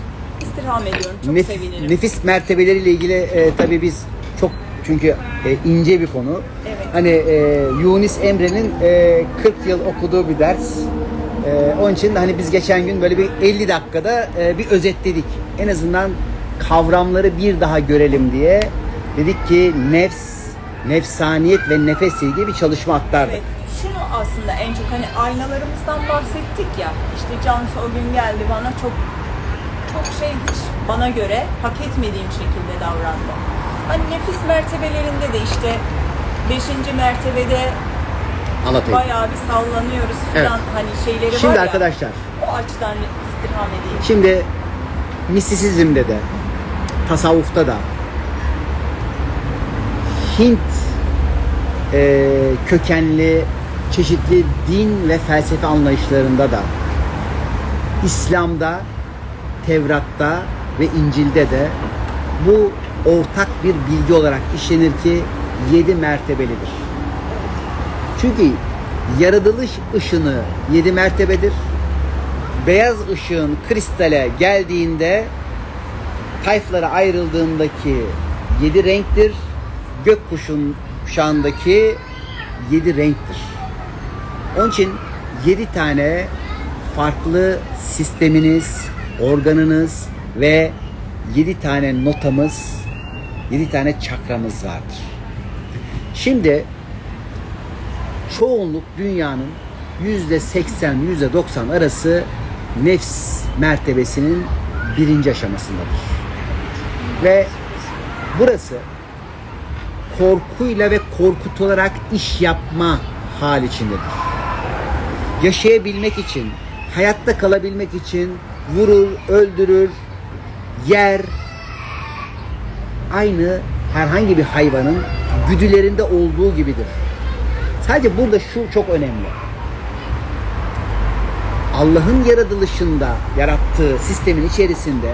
İstirham ediyorum. Çok Nef- sevinirim. Nefis mertebeleriyle ilgili e, tabii biz çok çünkü e, ince bir konu. Evet. Hani e, Yunus Emre'nin e, 40 yıl okuduğu bir ders. E, onun için de hani biz geçen gün böyle bir 50 dakikada e, bir özetledik. En azından kavramları bir daha görelim diye dedik ki nefs, nefsaniyet ve nefesle ilgili bir çalışma aktardık. Evet. Şunu aslında en çok hani aynalarımızdan bahsettik ya. İşte Cansu o gün geldi bana çok çok şey hiç bana göre hak etmediğim şekilde davrandı. Hani nefis mertebelerinde de işte 5. mertebede Anlatayım. bayağı bir sallanıyoruz falan hani şeyleri Şimdi var ya. arkadaşlar O açıdan istirham edeyim. Şimdi mistisizmde de tasavvufta da Hint e, kökenli çeşitli din ve felsefe anlayışlarında da İslam'da, Tevrat'ta ve İncil'de de bu ortak bir bilgi olarak işlenir ki yedi mertebelidir. Çünkü yaratılış ışını yedi mertebedir beyaz ışığın kristale geldiğinde tayflara ayrıldığındaki yedi renktir. Gökkuşun kuşağındaki yedi renktir. Onun için yedi tane farklı sisteminiz, organınız ve yedi tane notamız, yedi tane çakramız vardır. Şimdi çoğunluk dünyanın yüzde seksen, yüzde doksan arası nefs mertebesinin birinci aşamasındadır. Ve burası korkuyla ve korkutularak iş yapma hal içindedir. Yaşayabilmek için, hayatta kalabilmek için vurur, öldürür, yer, aynı herhangi bir hayvanın güdülerinde olduğu gibidir. Sadece burada şu çok önemli. Allah'ın yaratılışında yarattığı sistemin içerisinde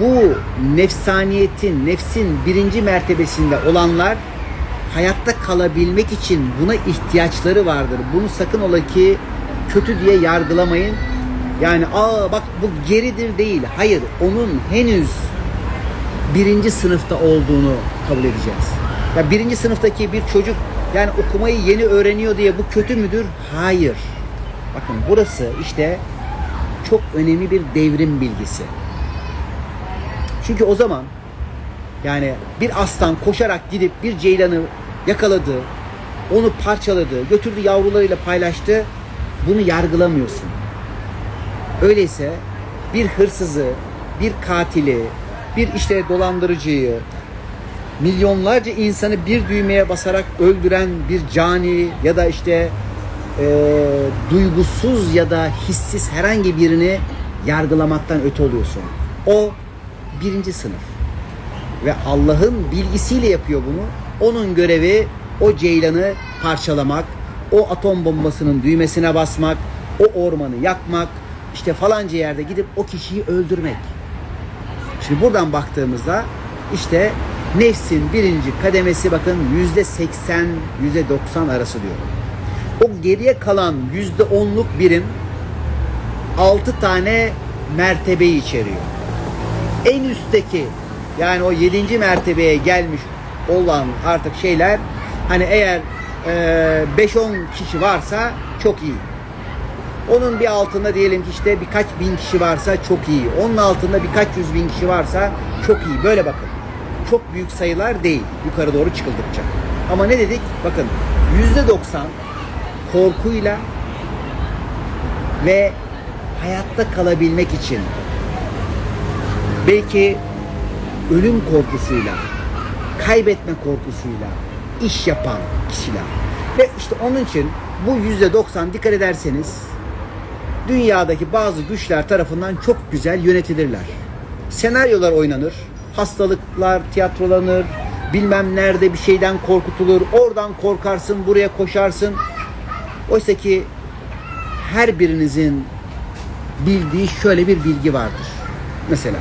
bu nefsaniyetin, nefsin birinci mertebesinde olanlar hayatta kalabilmek için buna ihtiyaçları vardır. Bunu sakın ola ki kötü diye yargılamayın. Yani aa bak bu geridir değil. Hayır onun henüz birinci sınıfta olduğunu kabul edeceğiz. Ya birinci sınıftaki bir çocuk yani okumayı yeni öğreniyor diye bu kötü müdür? Hayır. Bakın burası işte çok önemli bir devrim bilgisi. Çünkü o zaman yani bir aslan koşarak gidip bir ceylanı yakaladı, onu parçaladı, götürdü yavrularıyla paylaştı. Bunu yargılamıyorsun. Öyleyse bir hırsızı, bir katili, bir işte dolandırıcıyı, milyonlarca insanı bir düğmeye basarak öldüren bir cani ya da işte e, duygusuz ya da hissiz herhangi birini yargılamaktan öte oluyorsun. O birinci sınıf. Ve Allah'ın bilgisiyle yapıyor bunu. Onun görevi o ceylanı parçalamak, o atom bombasının düğmesine basmak, o ormanı yakmak, işte falanca yerde gidip o kişiyi öldürmek. Şimdi buradan baktığımızda işte nefsin birinci kademesi bakın yüzde seksen, yüzde doksan arası diyor. O geriye kalan yüzde onluk birim altı tane mertebeyi içeriyor. En üstteki yani o yedinci mertebeye gelmiş olan artık şeyler hani eğer e, 5-10 kişi varsa çok iyi. Onun bir altında diyelim ki işte birkaç bin kişi varsa çok iyi. Onun altında birkaç yüz bin kişi varsa çok iyi. Böyle bakın. Çok büyük sayılar değil yukarı doğru çıkıldıkça. Ama ne dedik? Bakın yüzde doksan korkuyla ve hayatta kalabilmek için belki ölüm korkusuyla, kaybetme korkusuyla iş yapan kişiler. Ve işte onun için bu yüzde doksan dikkat ederseniz dünyadaki bazı güçler tarafından çok güzel yönetilirler. Senaryolar oynanır, hastalıklar tiyatrolanır, bilmem nerede bir şeyden korkutulur, oradan korkarsın, buraya koşarsın. Oysa ki her birinizin bildiği şöyle bir bilgi vardır. Mesela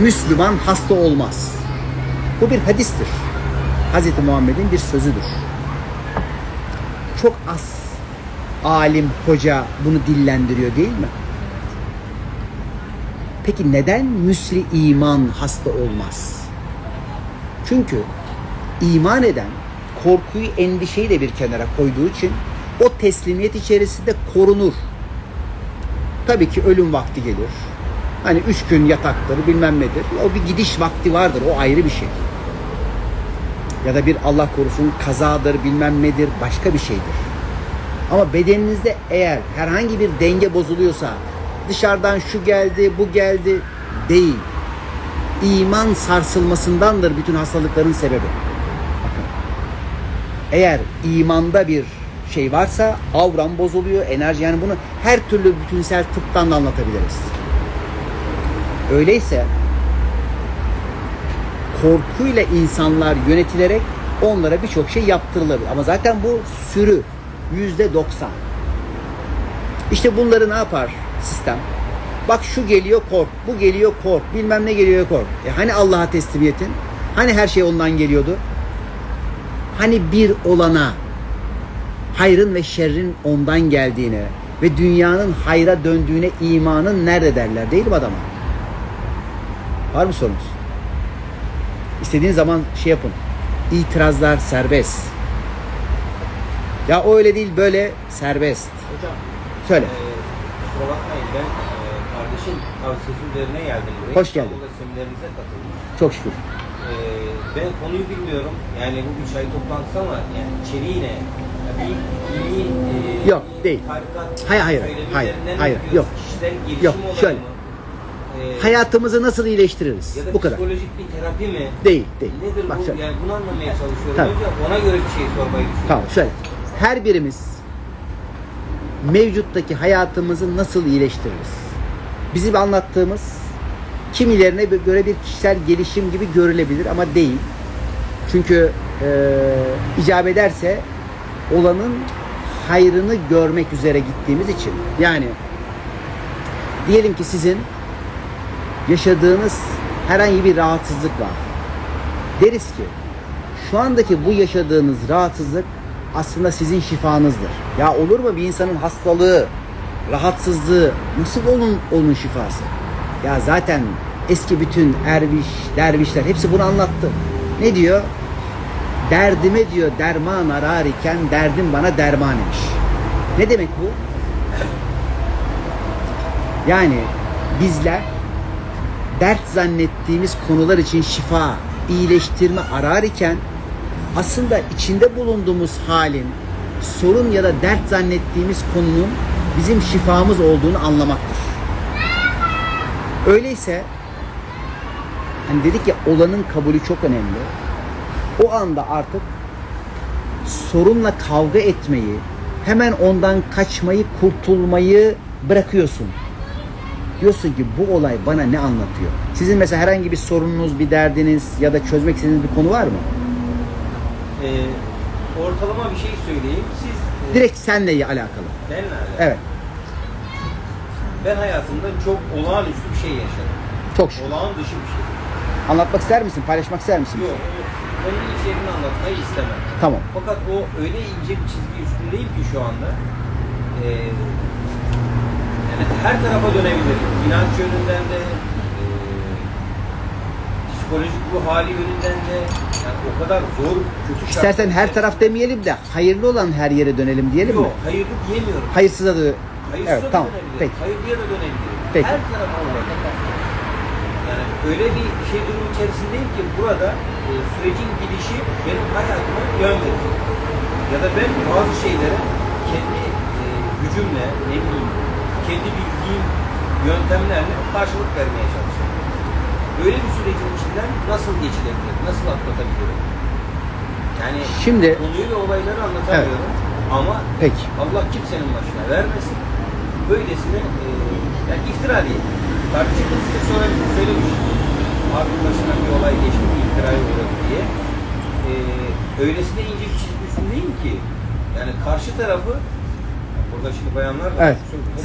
Müslüman hasta olmaz. Bu bir hadistir. Hz. Muhammed'in bir sözüdür. Çok az alim, hoca bunu dillendiriyor değil mi? Peki neden müsli iman hasta olmaz? Çünkü iman eden korkuyu, endişeyi de bir kenara koyduğu için o teslimiyet içerisinde korunur. Tabii ki ölüm vakti gelir. Hani üç gün yataktır bilmem nedir. O bir gidiş vakti vardır. O ayrı bir şey. Ya da bir Allah korusun kazadır bilmem nedir başka bir şeydir. Ama bedeninizde eğer herhangi bir denge bozuluyorsa dışarıdan şu geldi bu geldi değil. İman sarsılmasındandır bütün hastalıkların sebebi. Eğer imanda bir şey varsa avram bozuluyor, enerji yani bunu her türlü bütünsel tıptan da anlatabiliriz. Öyleyse korkuyla insanlar yönetilerek onlara birçok şey yaptırılabilir. Ama zaten bu sürü yüzde doksan. İşte bunları ne yapar sistem? Bak şu geliyor kork, bu geliyor kork, bilmem ne geliyor kork. E hani Allah'a teslimiyetin? Hani her şey ondan geliyordu? Hani bir olana hayrın ve şerrin ondan geldiğine ve dünyanın hayra döndüğüne imanın nerede derler değil mi adama? Var mı sorunuz? İstediğin zaman şey yapın. İtirazlar serbest. Ya o öyle değil böyle serbest. Hocam, Söyle. e, kusura bakmayın ben e, kardeşin tavsiyesi üzerine geldim buraya. Hoş geldin. İstanbul'da seminerinize katılmış. Çok şükür. E, ben konuyu bilmiyorum. Yani bu üç ay toplantısı ama yani içeriği ne? Ya bir dini, e, Yok, değil. Tarikat Hayır, hayır, hayır, hayır, yok. Kişisel gelişim Yok, şöyle. mı? E, Hayatımızı nasıl iyileştiririz? ya da Bu kadar. psikolojik bir terapi mi? Değil, değil. Nedir Bak bu? şöyle. Yani bunu anlamaya çalışıyorum. Tabii. Önce ona göre bir şey sormayı düşünüyorum. Tamam şöyle. Her birimiz mevcuttaki hayatımızı nasıl iyileştiririz? Bizim anlattığımız kimilerine göre bir kişisel gelişim gibi görülebilir ama değil. Çünkü e, icap ederse olanın hayrını görmek üzere gittiğimiz için. Yani diyelim ki sizin yaşadığınız herhangi bir rahatsızlık var. Deriz ki şu andaki bu yaşadığınız rahatsızlık aslında sizin şifanızdır. Ya olur mu bir insanın hastalığı, rahatsızlığı nasıl onun onun şifası? Ya zaten Eski bütün erviş, dervişler hepsi bunu anlattı. Ne diyor? Derdime diyor derman arar iken derdim bana derman imiş. Ne demek bu? Yani bizler dert zannettiğimiz konular için şifa, iyileştirme arar iken aslında içinde bulunduğumuz halin sorun ya da dert zannettiğimiz konunun bizim şifamız olduğunu anlamaktır. Öyleyse hani dedik ya olanın kabulü çok önemli. O anda artık sorunla kavga etmeyi, hemen ondan kaçmayı, kurtulmayı bırakıyorsun. Diyorsun ki bu olay bana ne anlatıyor? Sizin mesela herhangi bir sorununuz, bir derdiniz ya da çözmek istediğiniz bir konu var mı? Ee, ortalama bir şey söyleyeyim. Siz e, Direkt senle alakalı. benle alakalı. Evet. Ben hayatımda çok olağanüstü bir şey yaşadım. Çok şükür. Olağan dışı bir şey. Anlatmak ister misin? Paylaşmak ister misin? Yok. Onun içeriğini anlatmayı istemem. Tamam. Fakat o öyle ince bir çizgi üstündeyim ki şu anda. Ee, yani her tarafa dönebilir. İnanç yönünden de, e, psikolojik bu hali yönünden de yani o kadar zor, kötü İstersen her taraf demeyelim de hayırlı olan her yere dönelim diyelim mi? Yok, hayırlı diyemiyorum. Hayırsıza da Hayırsıza Evet, da tamam. dönebilir. Peki. Hayırlıya da dönebilir. Peki. Her tarafa olacak. Yani öyle bir şey durum içerisindeyim ki burada e, sürecin gidişi benim hayatıma yön verecek. Ya da ben bazı şeylere kendi e, gücümle, ne bileyim, kendi bildiğim yöntemlerle karşılık vermeye çalışıyorum. Böyle bir sürecin içinden nasıl geçilebilir, nasıl atlatabilirim? Yani Şimdi konuyu ve olayları anlatamıyorum. Ama peki. Allah kimsenin başına vermesin. Böylesine e, yani iftira değil. Tartışma size sonra söylemiş. Abi başına bir olay geçti, bir iftiraya uğradı diye. E, öylesine ince bir çizgi üstündeyim ki yani karşı tarafı burada şimdi bayanlar da Evet.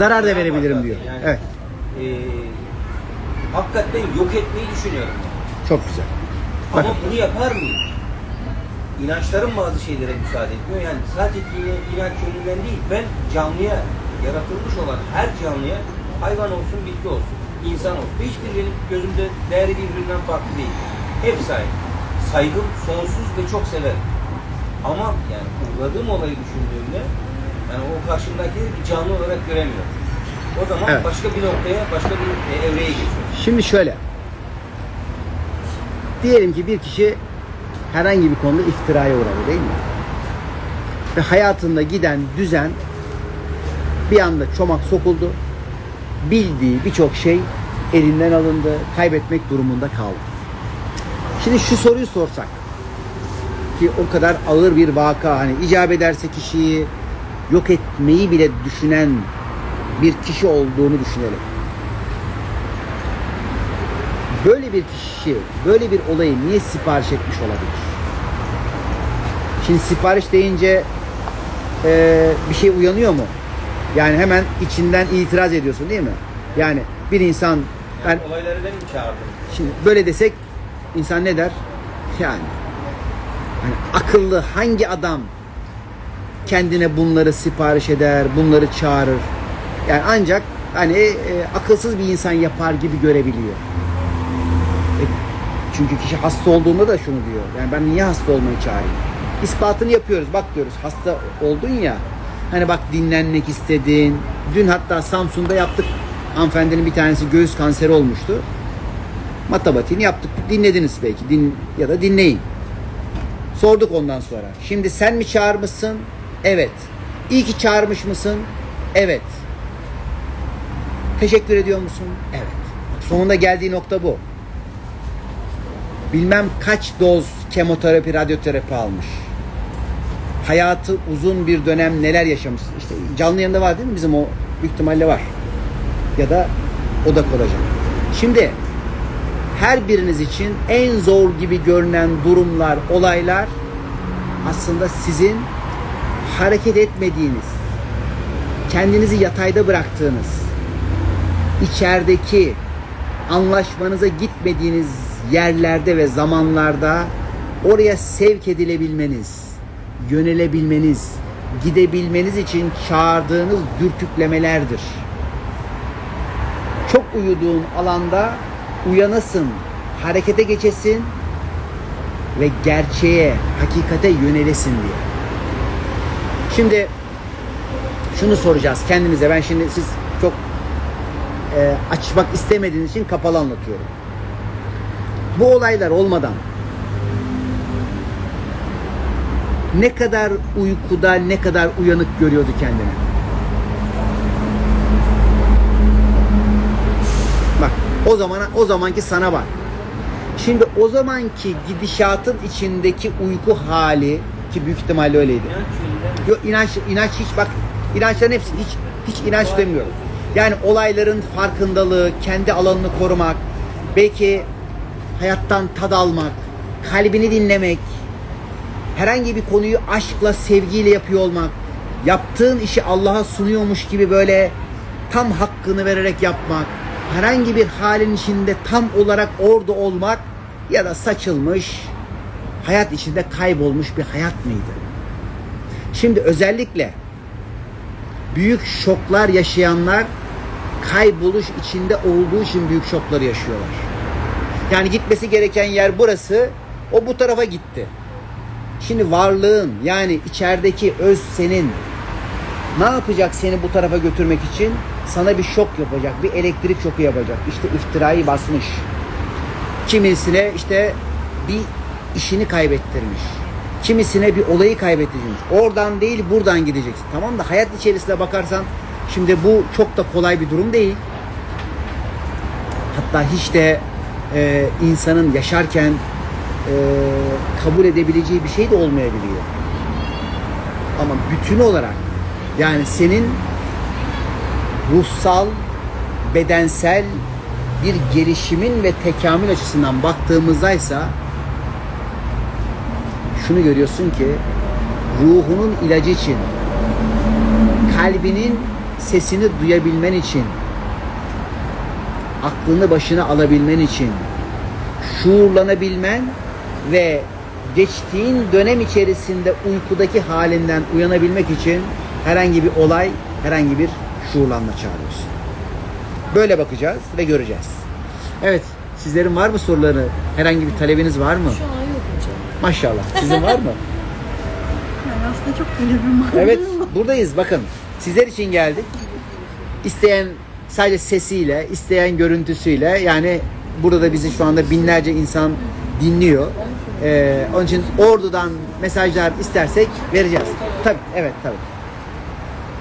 Zarar da verebilirim diyor. Yani, Evet. e, hakikaten yok etmeyi düşünüyorum. Çok güzel. Ama Bakın. bunu yapar mıyım? İnançlarım bazı şeylere müsaade etmiyor. Yani sadece dine, inanç yönünden değil, ben canlıya, yaratılmış olan her canlıya, hayvan olsun, bitki olsun, insan olsun, hiçbirinin gözümde değeri birbirinden farklı değil. Hepsi aynı. Saygım sonsuz ve çok severim. Ama yani uğradığım olayı düşündüğümde, yani o karşımdaki bir canlı olarak göremiyorum. O zaman Evet. başka bir noktaya, başka bir e, evreye geçiyorum. Şimdi şöyle. Diyelim ki bir kişi herhangi bir konuda iftiraya uğradı değil mi? Ve hayatında giden düzen bir anda çomak sokuldu. Bildiği birçok şey elinden alındı. Kaybetmek durumunda kaldı. Şimdi şu soruyu sorsak ki o kadar ağır bir vaka hani icap ederse kişiyi yok etmeyi bile düşünen bir kişi olduğunu düşünelim. Böyle bir kişi böyle bir olayı niye sipariş etmiş olabilir? Şimdi sipariş deyince eee, bir şey uyanıyor mu? Yani hemen içinden itiraz ediyorsun değil mi? Yani bir insan ben Yani olayları benim çağırdım. Şimdi böyle desek insan ne der? Yani hani akıllı hangi adam kendine bunları sipariş eder, bunları çağırır? Yani ancak hani e, akılsız bir insan yapar gibi görebiliyor. Çünkü kişi hasta olduğunda da şunu diyor. Yani ben niye hasta olmayı çağırayım? İspatını yapıyoruz. Bak diyoruz hasta oldun ya. Hani bak dinlenmek istedin. Dün hatta Samsun'da yaptık. Hanımefendinin bir tanesi göğüs kanseri olmuştu matematiğini yaptık. Dinlediniz belki din ya da dinleyin. Sorduk ondan sonra. Şimdi sen mi çağırmışsın? Evet. İyi ki çağırmış mısın? Evet. Teşekkür ediyor musun? Evet. Sonunda geldiği nokta bu. Bilmem kaç doz kemoterapi, radyoterapi almış. Hayatı uzun bir dönem neler yaşamış. İşte canlı yanında var değil mi bizim o büyük ihtimalle var. Ya da o da olacak. Şimdi her biriniz için en zor gibi görünen durumlar, olaylar aslında sizin hareket etmediğiniz, kendinizi yatayda bıraktığınız, içerideki anlaşmanıza gitmediğiniz yerlerde ve zamanlarda oraya sevk edilebilmeniz, yönelebilmeniz, gidebilmeniz için çağırdığınız dürtüklemelerdir. Çok uyuduğun alanda uyanasın, harekete geçesin ve gerçeğe, hakikate yönelesin diye. Şimdi şunu soracağız kendimize. Ben şimdi siz çok e, açmak istemediğiniz için kapalı anlatıyorum. Bu olaylar olmadan ne kadar uykuda, ne kadar uyanık görüyordu kendini? Bak o zamana o zamanki sana bak. Şimdi o zamanki gidişatın içindeki uyku hali ki büyük ihtimalle öyleydi. Yok inanç inanç hiç bak inançların hepsi hiç hiç inanç demiyorum. Yani olayların farkındalığı, kendi alanını korumak, belki hayattan tad almak, kalbini dinlemek, herhangi bir konuyu aşkla, sevgiyle yapıyor olmak, yaptığın işi Allah'a sunuyormuş gibi böyle tam hakkını vererek yapmak, herhangi bir halin içinde tam olarak orada olmak ya da saçılmış, hayat içinde kaybolmuş bir hayat mıydı? Şimdi özellikle büyük şoklar yaşayanlar kayboluş içinde olduğu için büyük şokları yaşıyorlar. Yani gitmesi gereken yer burası, o bu tarafa gitti. Şimdi varlığın yani içerideki öz senin ne yapacak seni bu tarafa götürmek için? Sana bir şok yapacak, bir elektrik şoku yapacak. İşte iftirayı basmış. Kimisine işte bir işini kaybettirmiş. Kimisine bir olayı kaybettirmiş. Oradan değil buradan gideceksin. Tamam da hayat içerisine bakarsan şimdi bu çok da kolay bir durum değil. Hatta hiç de e, insanın yaşarken e, kabul edebileceği bir şey de olmayabiliyor. Ama bütün olarak yani senin ruhsal, bedensel bir gelişimin ve tekamül açısından baktığımızdaysa şunu görüyorsun ki ruhunun ilacı için kalbinin sesini duyabilmen için aklını başına alabilmen için şuurlanabilmen ve geçtiğin dönem içerisinde uykudaki halinden uyanabilmek için herhangi bir olay, herhangi bir şuurlanma çağırıyorsun. Böyle bakacağız ve göreceğiz. Evet, sizlerin var mı soruları? Herhangi bir talebiniz var mı? Şu an yok hocam. Maşallah. Sizin var mı? Yani aslında çok talebim var. Evet, buradayız. Bakın, sizler için geldik. İsteyen sadece sesiyle, isteyen görüntüsüyle yani burada da bizi şu anda binlerce insan dinliyor. Ee, onun için ordudan mesajlar istersek vereceğiz. Tabii, evet tabii.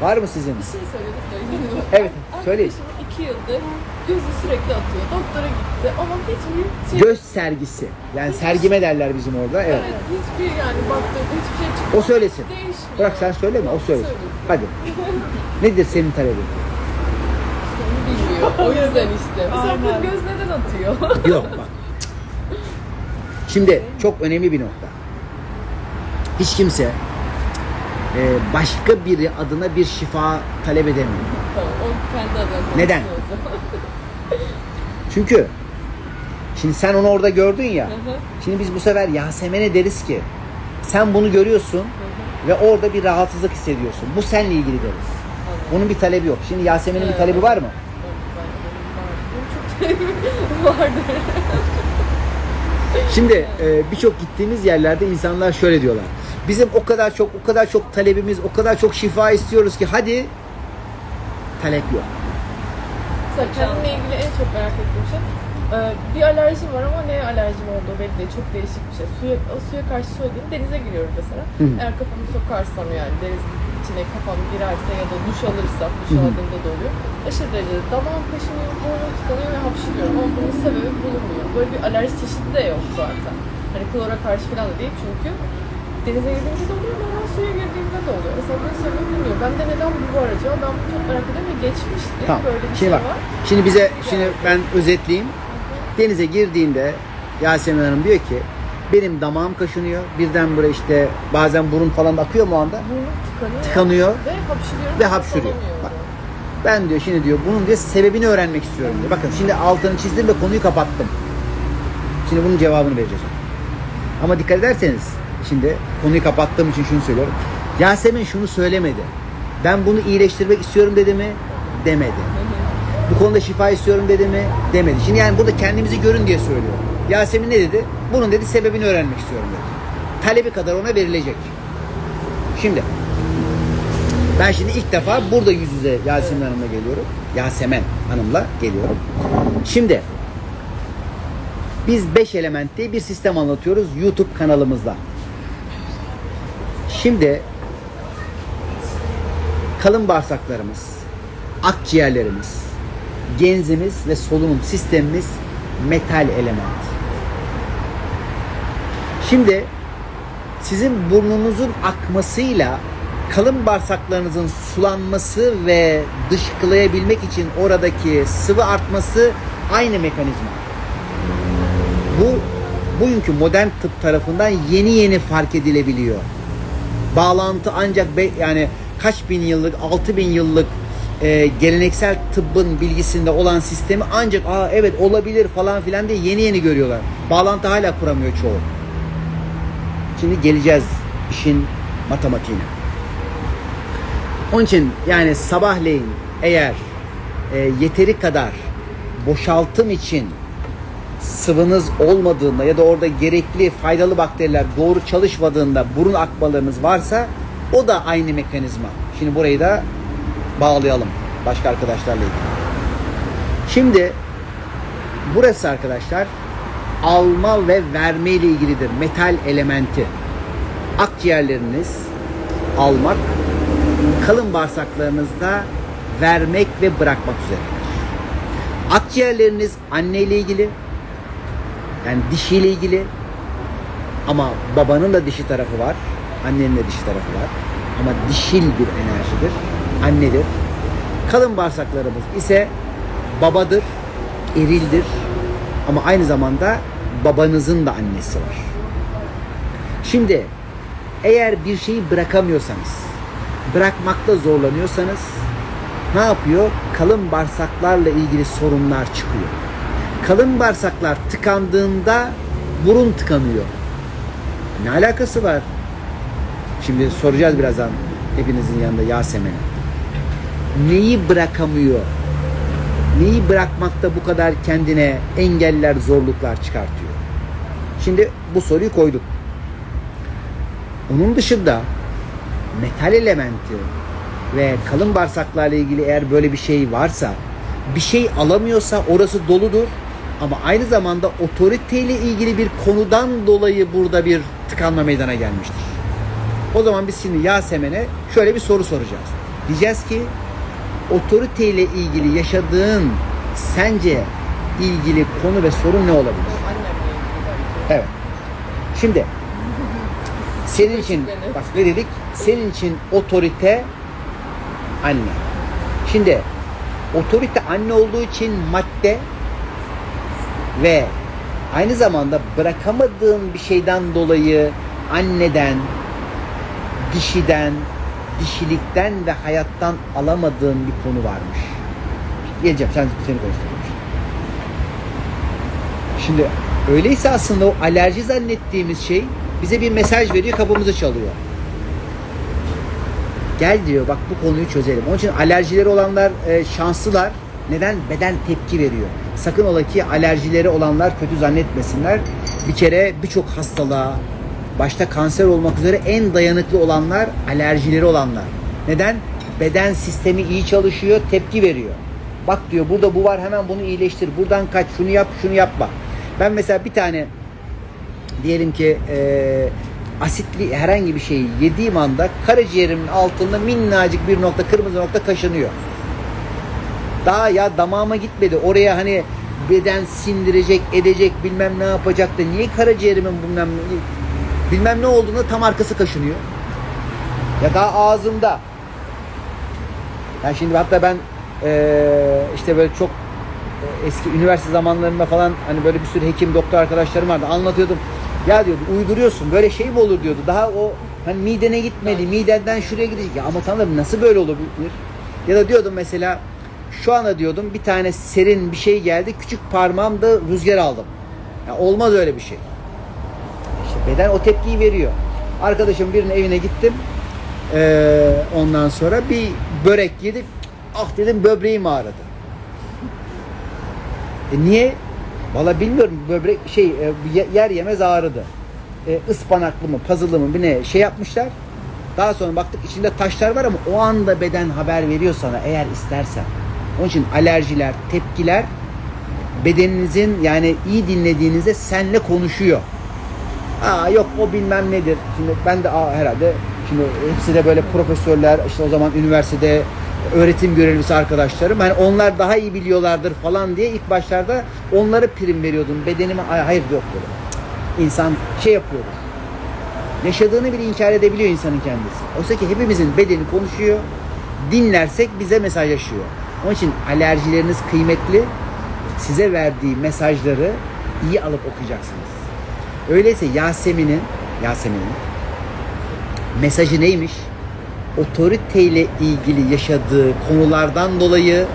Var mı sizin? Bir şey söyledik. Evet, söyleyin. İki yıldır gözü sürekli atıyor. Doktora gitti ama hiçbir şey... Göz sergisi. Yani sergime derler bizim orada. Evet. Evet, hiçbir yani baktığında hiçbir şey çıkmıyor. O söylesin. Değişmiyor. Bırak sen söyleme, o söylesin. Söylesin. Hadi. Nedir senin talebin? Bilmiyor. O yüzden işte. Mesela bu göz neden atıyor? Yok bak. Şimdi çok önemli bir nokta. Hiç kimse e, başka biri adına bir şifa talep edemiyor. o kendi adına Neden? Çünkü şimdi sen onu orada gördün ya. Şimdi biz bu sefer Yasemin'e deriz ki sen bunu görüyorsun ve orada bir rahatsızlık hissediyorsun. Bu seninle ilgili deriz. Bunun bir talebi yok. Şimdi Yasemin'in bir talebi var mı? Ben- benim var. Benim çok vardır. Şimdi e, birçok gittiğimiz yerlerde insanlar şöyle diyorlar. Bizim o kadar çok o kadar çok talebimiz, o kadar çok şifa istiyoruz ki hadi talep yok. Mesela kendimle ilgili en çok merak ettiğim şey e, bir alerjim var ama neye alerjim olduğu belli değil. Çok değişik bir şey. Suya, o suya karşı söylediğim denize giriyorum mesela. Hı. Eğer kafamı sokarsam yani denizin içine kafam girerse ya da duş alırsam, duş aldığımda da oluyor. Aşırı derecede damağım kaşınıyor, burnum tıkanıyor ve hapşırıyorum ama bunun sebebi bulunmuyor. Böyle bir alerji çeşidi de yok zaten. Hani klora karşı falan da değil çünkü denize girdiğimde de oluyor, normal suya girdiğimde de oluyor. Mesela bunun sebebi bilmiyorum. Ben de neden bu var acaba? Ben bunu çok merak ediyorum ve geçmişti. Tamam. Böyle bir Şimdi şey bak. var. Şimdi bize şimdi ben özetleyeyim. Denize girdiğinde Yasemin Hanım diyor ki benim damağım kaşınıyor. Birden buraya işte bazen burun falan da akıyor mu anda? Burnum tıkanıyor. Tıkanıyor. Ve hapşırıyorum. Ve hapşırıyor. Bak. Ben diyor şimdi diyor bunun diyor sebebini öğrenmek istiyorum diyor. Bakın şimdi altını çizdim ve konuyu kapattım. Şimdi bunun cevabını vereceğiz. Ama dikkat ederseniz şimdi konuyu kapattığım için şunu söylüyorum. Yasemin şunu söylemedi. Ben bunu iyileştirmek istiyorum dedi mi? Demedi. Bu konuda şifa istiyorum dedi mi? Demedi. Şimdi yani burada kendimizi görün diye söylüyor. Yasemin ne dedi? Bunun dedi sebebini öğrenmek istiyorum dedi. Talebi kadar ona verilecek. Şimdi ben şimdi ilk defa burada yüz yüze Yasemin Hanım'la geliyorum. Yasemen Hanım'la geliyorum. Şimdi biz 5 element diye bir sistem anlatıyoruz YouTube kanalımızda. Şimdi kalın bağırsaklarımız, akciğerlerimiz, genzimiz ve solunum sistemimiz metal element. Şimdi sizin burnunuzun akmasıyla kalın bağırsaklarınızın sulanması ve dışkılayabilmek için oradaki sıvı artması aynı mekanizma. Bu bugünkü modern tıp tarafından yeni yeni fark edilebiliyor. Bağlantı ancak be- yani kaç bin yıllık, altı bin yıllık e, geleneksel tıbbın bilgisinde olan sistemi ancak aa evet olabilir falan filan diye yeni yeni görüyorlar. Bağlantı hala kuramıyor çoğu. Şimdi geleceğiz işin matematiğine. Onun için yani sabahleyin eğer e, yeteri kadar boşaltım için sıvınız olmadığında ya da orada gerekli faydalı bakteriler doğru çalışmadığında burun akmalarınız varsa o da aynı mekanizma. Şimdi burayı da bağlayalım başka arkadaşlarla ilgili. Şimdi burası arkadaşlar alma ve verme ile ilgilidir. Metal elementi. Akciğerleriniz almak, kalın bağırsaklarınızda vermek ve bırakmak üzeredir. Akciğerleriniz anne ile ilgili, yani dişiyle ilgili ama babanın da dişi tarafı var, annenin de dişi tarafı var. Ama dişil bir enerjidir, annedir. Kalın bağırsaklarımız ise babadır, erildir ama aynı zamanda babanızın da annesi var. Şimdi eğer bir şeyi bırakamıyorsanız, bırakmakta zorlanıyorsanız ne yapıyor? Kalın bağırsaklarla ilgili sorunlar çıkıyor. Kalın bağırsaklar tıkandığında burun tıkanıyor. Ne alakası var? Şimdi soracağız birazdan hepinizin yanında Yasemin'e. Neyi bırakamıyor? Neyi bırakmakta bu kadar kendine engeller, zorluklar çıkartıyor? Şimdi bu soruyu koyduk. Onun dışında metal elementi ve kalın bağırsaklarla ilgili eğer böyle bir şey varsa bir şey alamıyorsa orası doludur ama aynı zamanda otoriteyle ilgili bir konudan dolayı burada bir tıkanma meydana gelmiştir. O zaman biz şimdi Yasemen'e şöyle bir soru soracağız. Diyeceğiz ki otoriteyle ilgili yaşadığın sence ilgili konu ve sorun ne olabilir? Evet. Şimdi senin için bak ne dedik? Senin için otorite anne. Şimdi otorite anne olduğu için madde ve aynı zamanda bırakamadığın bir şeyden dolayı anneden, dişiden, dişilikten ve hayattan alamadığın bir konu varmış. Geleceğim sen seni konuşturmuş. Şimdi öyleyse aslında o alerji zannettiğimiz şey bize bir mesaj veriyor, kapımızı çalıyor. Gel diyor bak bu konuyu çözelim. Onun için alerjileri olanlar e, şanslılar. Neden? Beden tepki veriyor. Sakın ola ki alerjileri olanlar kötü zannetmesinler. Bir kere birçok hastalığa, başta kanser olmak üzere en dayanıklı olanlar alerjileri olanlar. Neden? Beden sistemi iyi çalışıyor, tepki veriyor. Bak diyor burada bu var hemen bunu iyileştir. Buradan kaç, şunu yap, şunu yapma. Ben mesela bir tane diyelim ki e, asitli herhangi bir şeyi yediğim anda karaciğerimin altında minnacık bir nokta, kırmızı nokta kaşınıyor. Daha ya damağıma gitmedi. Oraya hani beden sindirecek, edecek, bilmem ne yapacak da niye karaciğerimin bilmem bilmem ne olduğunda tam arkası kaşınıyor. Ya daha ağzımda. Yani şimdi hatta ben eee, işte böyle çok e, eski üniversite zamanlarında falan hani böyle bir sürü hekim, doktor arkadaşlarım vardı. Anlatıyordum. Ya diyordu uyduruyorsun böyle şey mi olur diyordu. Daha o hani midene gitmedi. Midenden şuraya gidecek. Ya ama tanrım nasıl böyle olabilir? Ya da diyordum mesela şu anda diyordum bir tane serin bir şey geldi. Küçük parmağımda rüzgar aldım. Ya olmaz öyle bir şey. Beden o tepkiyi veriyor. Arkadaşım birinin evine gittim. Ee, ondan sonra bir börek yedik. Ah dedim böbreğim ağrıdı. E niye? Valla bilmiyorum böbrek şey e, ye- yer yemez ağrıdı. E, ıspanaklı mı puzzle'lı mı bir ne şey yapmışlar. Daha sonra baktık içinde taşlar var ama o anda beden haber veriyor sana eğer istersen. Onun için alerjiler, tepkiler bedeninizin yani iyi dinlediğinizde senle konuşuyor. Aa yok o bilmem nedir. Şimdi ben de aa, herhalde şimdi hepsi de böyle profesörler işte o zaman üniversitede öğretim görevlisi arkadaşlarım. Hani onlar daha iyi biliyorlardır falan diye ilk başlarda onlara prim veriyordum. Bedenime "Ay, hayır yok dedim. İnsan şey yapıyordu. Yaşadığını bile inkar edebiliyor insanın kendisi. Oysa ki hepimizin bedeni konuşuyor. Dinlersek bize mesajlaşıyor. Onun için alerjileriniz kıymetli. Size verdiği mesajları iyi alıp okuyacaksınız. Öyleyse Yasemin'in Yasemin'in mesajı neymiş? Otoriteyle ilgili yaşadığı konulardan dolayı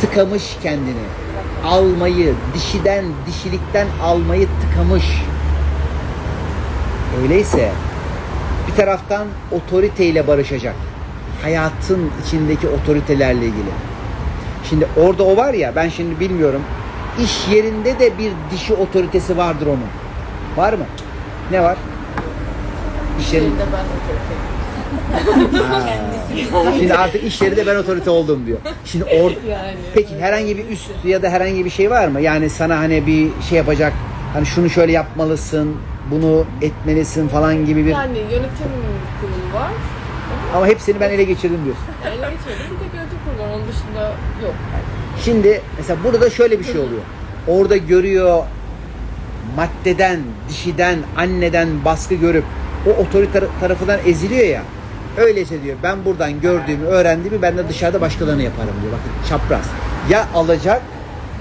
tıkamış kendini. Almayı, dişiden, dişilikten almayı tıkamış. Öyleyse bir taraftan otoriteyle barışacak. Hayatın içindeki otoritelerle ilgili. Şimdi orada o var ya ben şimdi bilmiyorum. İş yerinde de bir dişi otoritesi vardır onun. Var mı? Ne var? İş yerinde. Ben otorite. Ha. Şimdi artık iş yerinde ben otorite oldum diyor. Şimdi or Yani. Peki herhangi bir üst ya da herhangi bir şey var mı? Yani sana hani bir şey yapacak hani şunu şöyle yapmalısın, bunu etmelisin falan gibi bir Yani yönetim kurulu var. ama hepsini ben ele geçirdim diyorsun. Ele geçirdim. Bir tek yönetim kurulu var. Onun dışında yok. Şimdi mesela burada da şöyle bir şey oluyor. Orada görüyor maddeden, dişiden, anneden baskı görüp o otorite tarafından eziliyor ya. Öyleyse diyor ben buradan gördüğümü, öğrendiğimi ben de dışarıda başkalarına yaparım diyor. Bakın çapraz. Ya alacak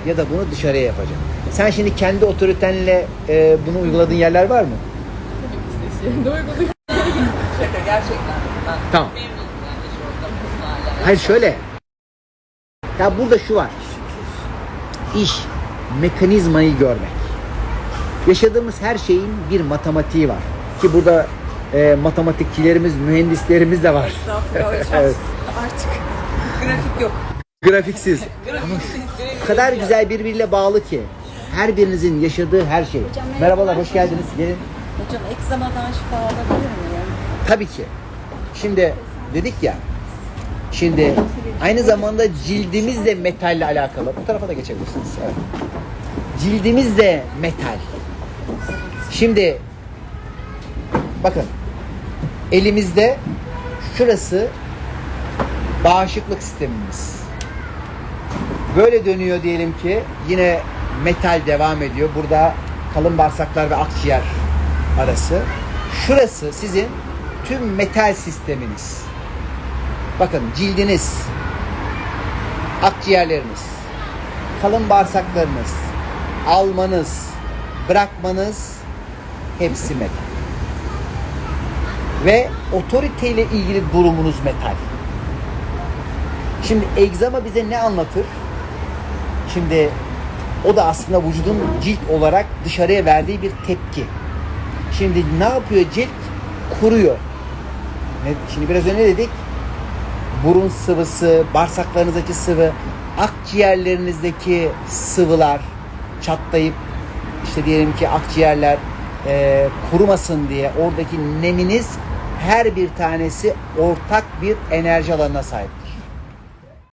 ya da bunu dışarıya yapacak. Sen şimdi kendi otoritenle e, bunu uyguladığın yerler var mı? Şaka gerçekten. Ben Tamam. memnunum yani şu ortamımızla hala. Hayır şöyle. Ya burada şu var. İş, mekanizmayı görmek. Yaşadığımız her şeyin bir matematiği var. Ki burada e, matematikçilerimiz, mühendislerimiz de var. Estağfurullah hocam. Evet. Artık grafik yok. Grafiksiz. Grafiksiz. O kadar güzel birbiriyle bağlı ki. Her birinizin yaşadığı her şey. Merhabalar, hoş geldiniz. Gelin. Hocam egzamadan şifa alabilir miyim? Tabii ki. Şimdi dedik ya. Şimdi aynı zamanda cildimiz de metalle alakalı. Bu tarafa da geçebilirsiniz. Evet. Cildimiz de metal. Şimdi bakın elimizde şurası bağışıklık sistemimiz. Böyle dönüyor diyelim ki yine metal devam ediyor. Burada kalın bağırsaklar ve akciğer arası. Şurası sizin tüm metal sisteminiz. Bakın cildiniz, akciğerleriniz, kalın bağırsaklarınız, almanız, bırakmanız hepsi metal. Ve otoriteyle ilgili durumunuz metal. Şimdi egzama bize ne anlatır? Şimdi o da aslında vücudun cilt olarak dışarıya verdiği bir tepki. Şimdi ne yapıyor cilt? Kuruyor. Şimdi biraz önce dedik? Burun sıvısı, bağırsaklarınızdaki sıvı, akciğerlerinizdeki sıvılar çatlayıp işte diyelim ki akciğerler e, kurumasın diye oradaki neminiz her bir tanesi ortak bir enerji alanına sahip.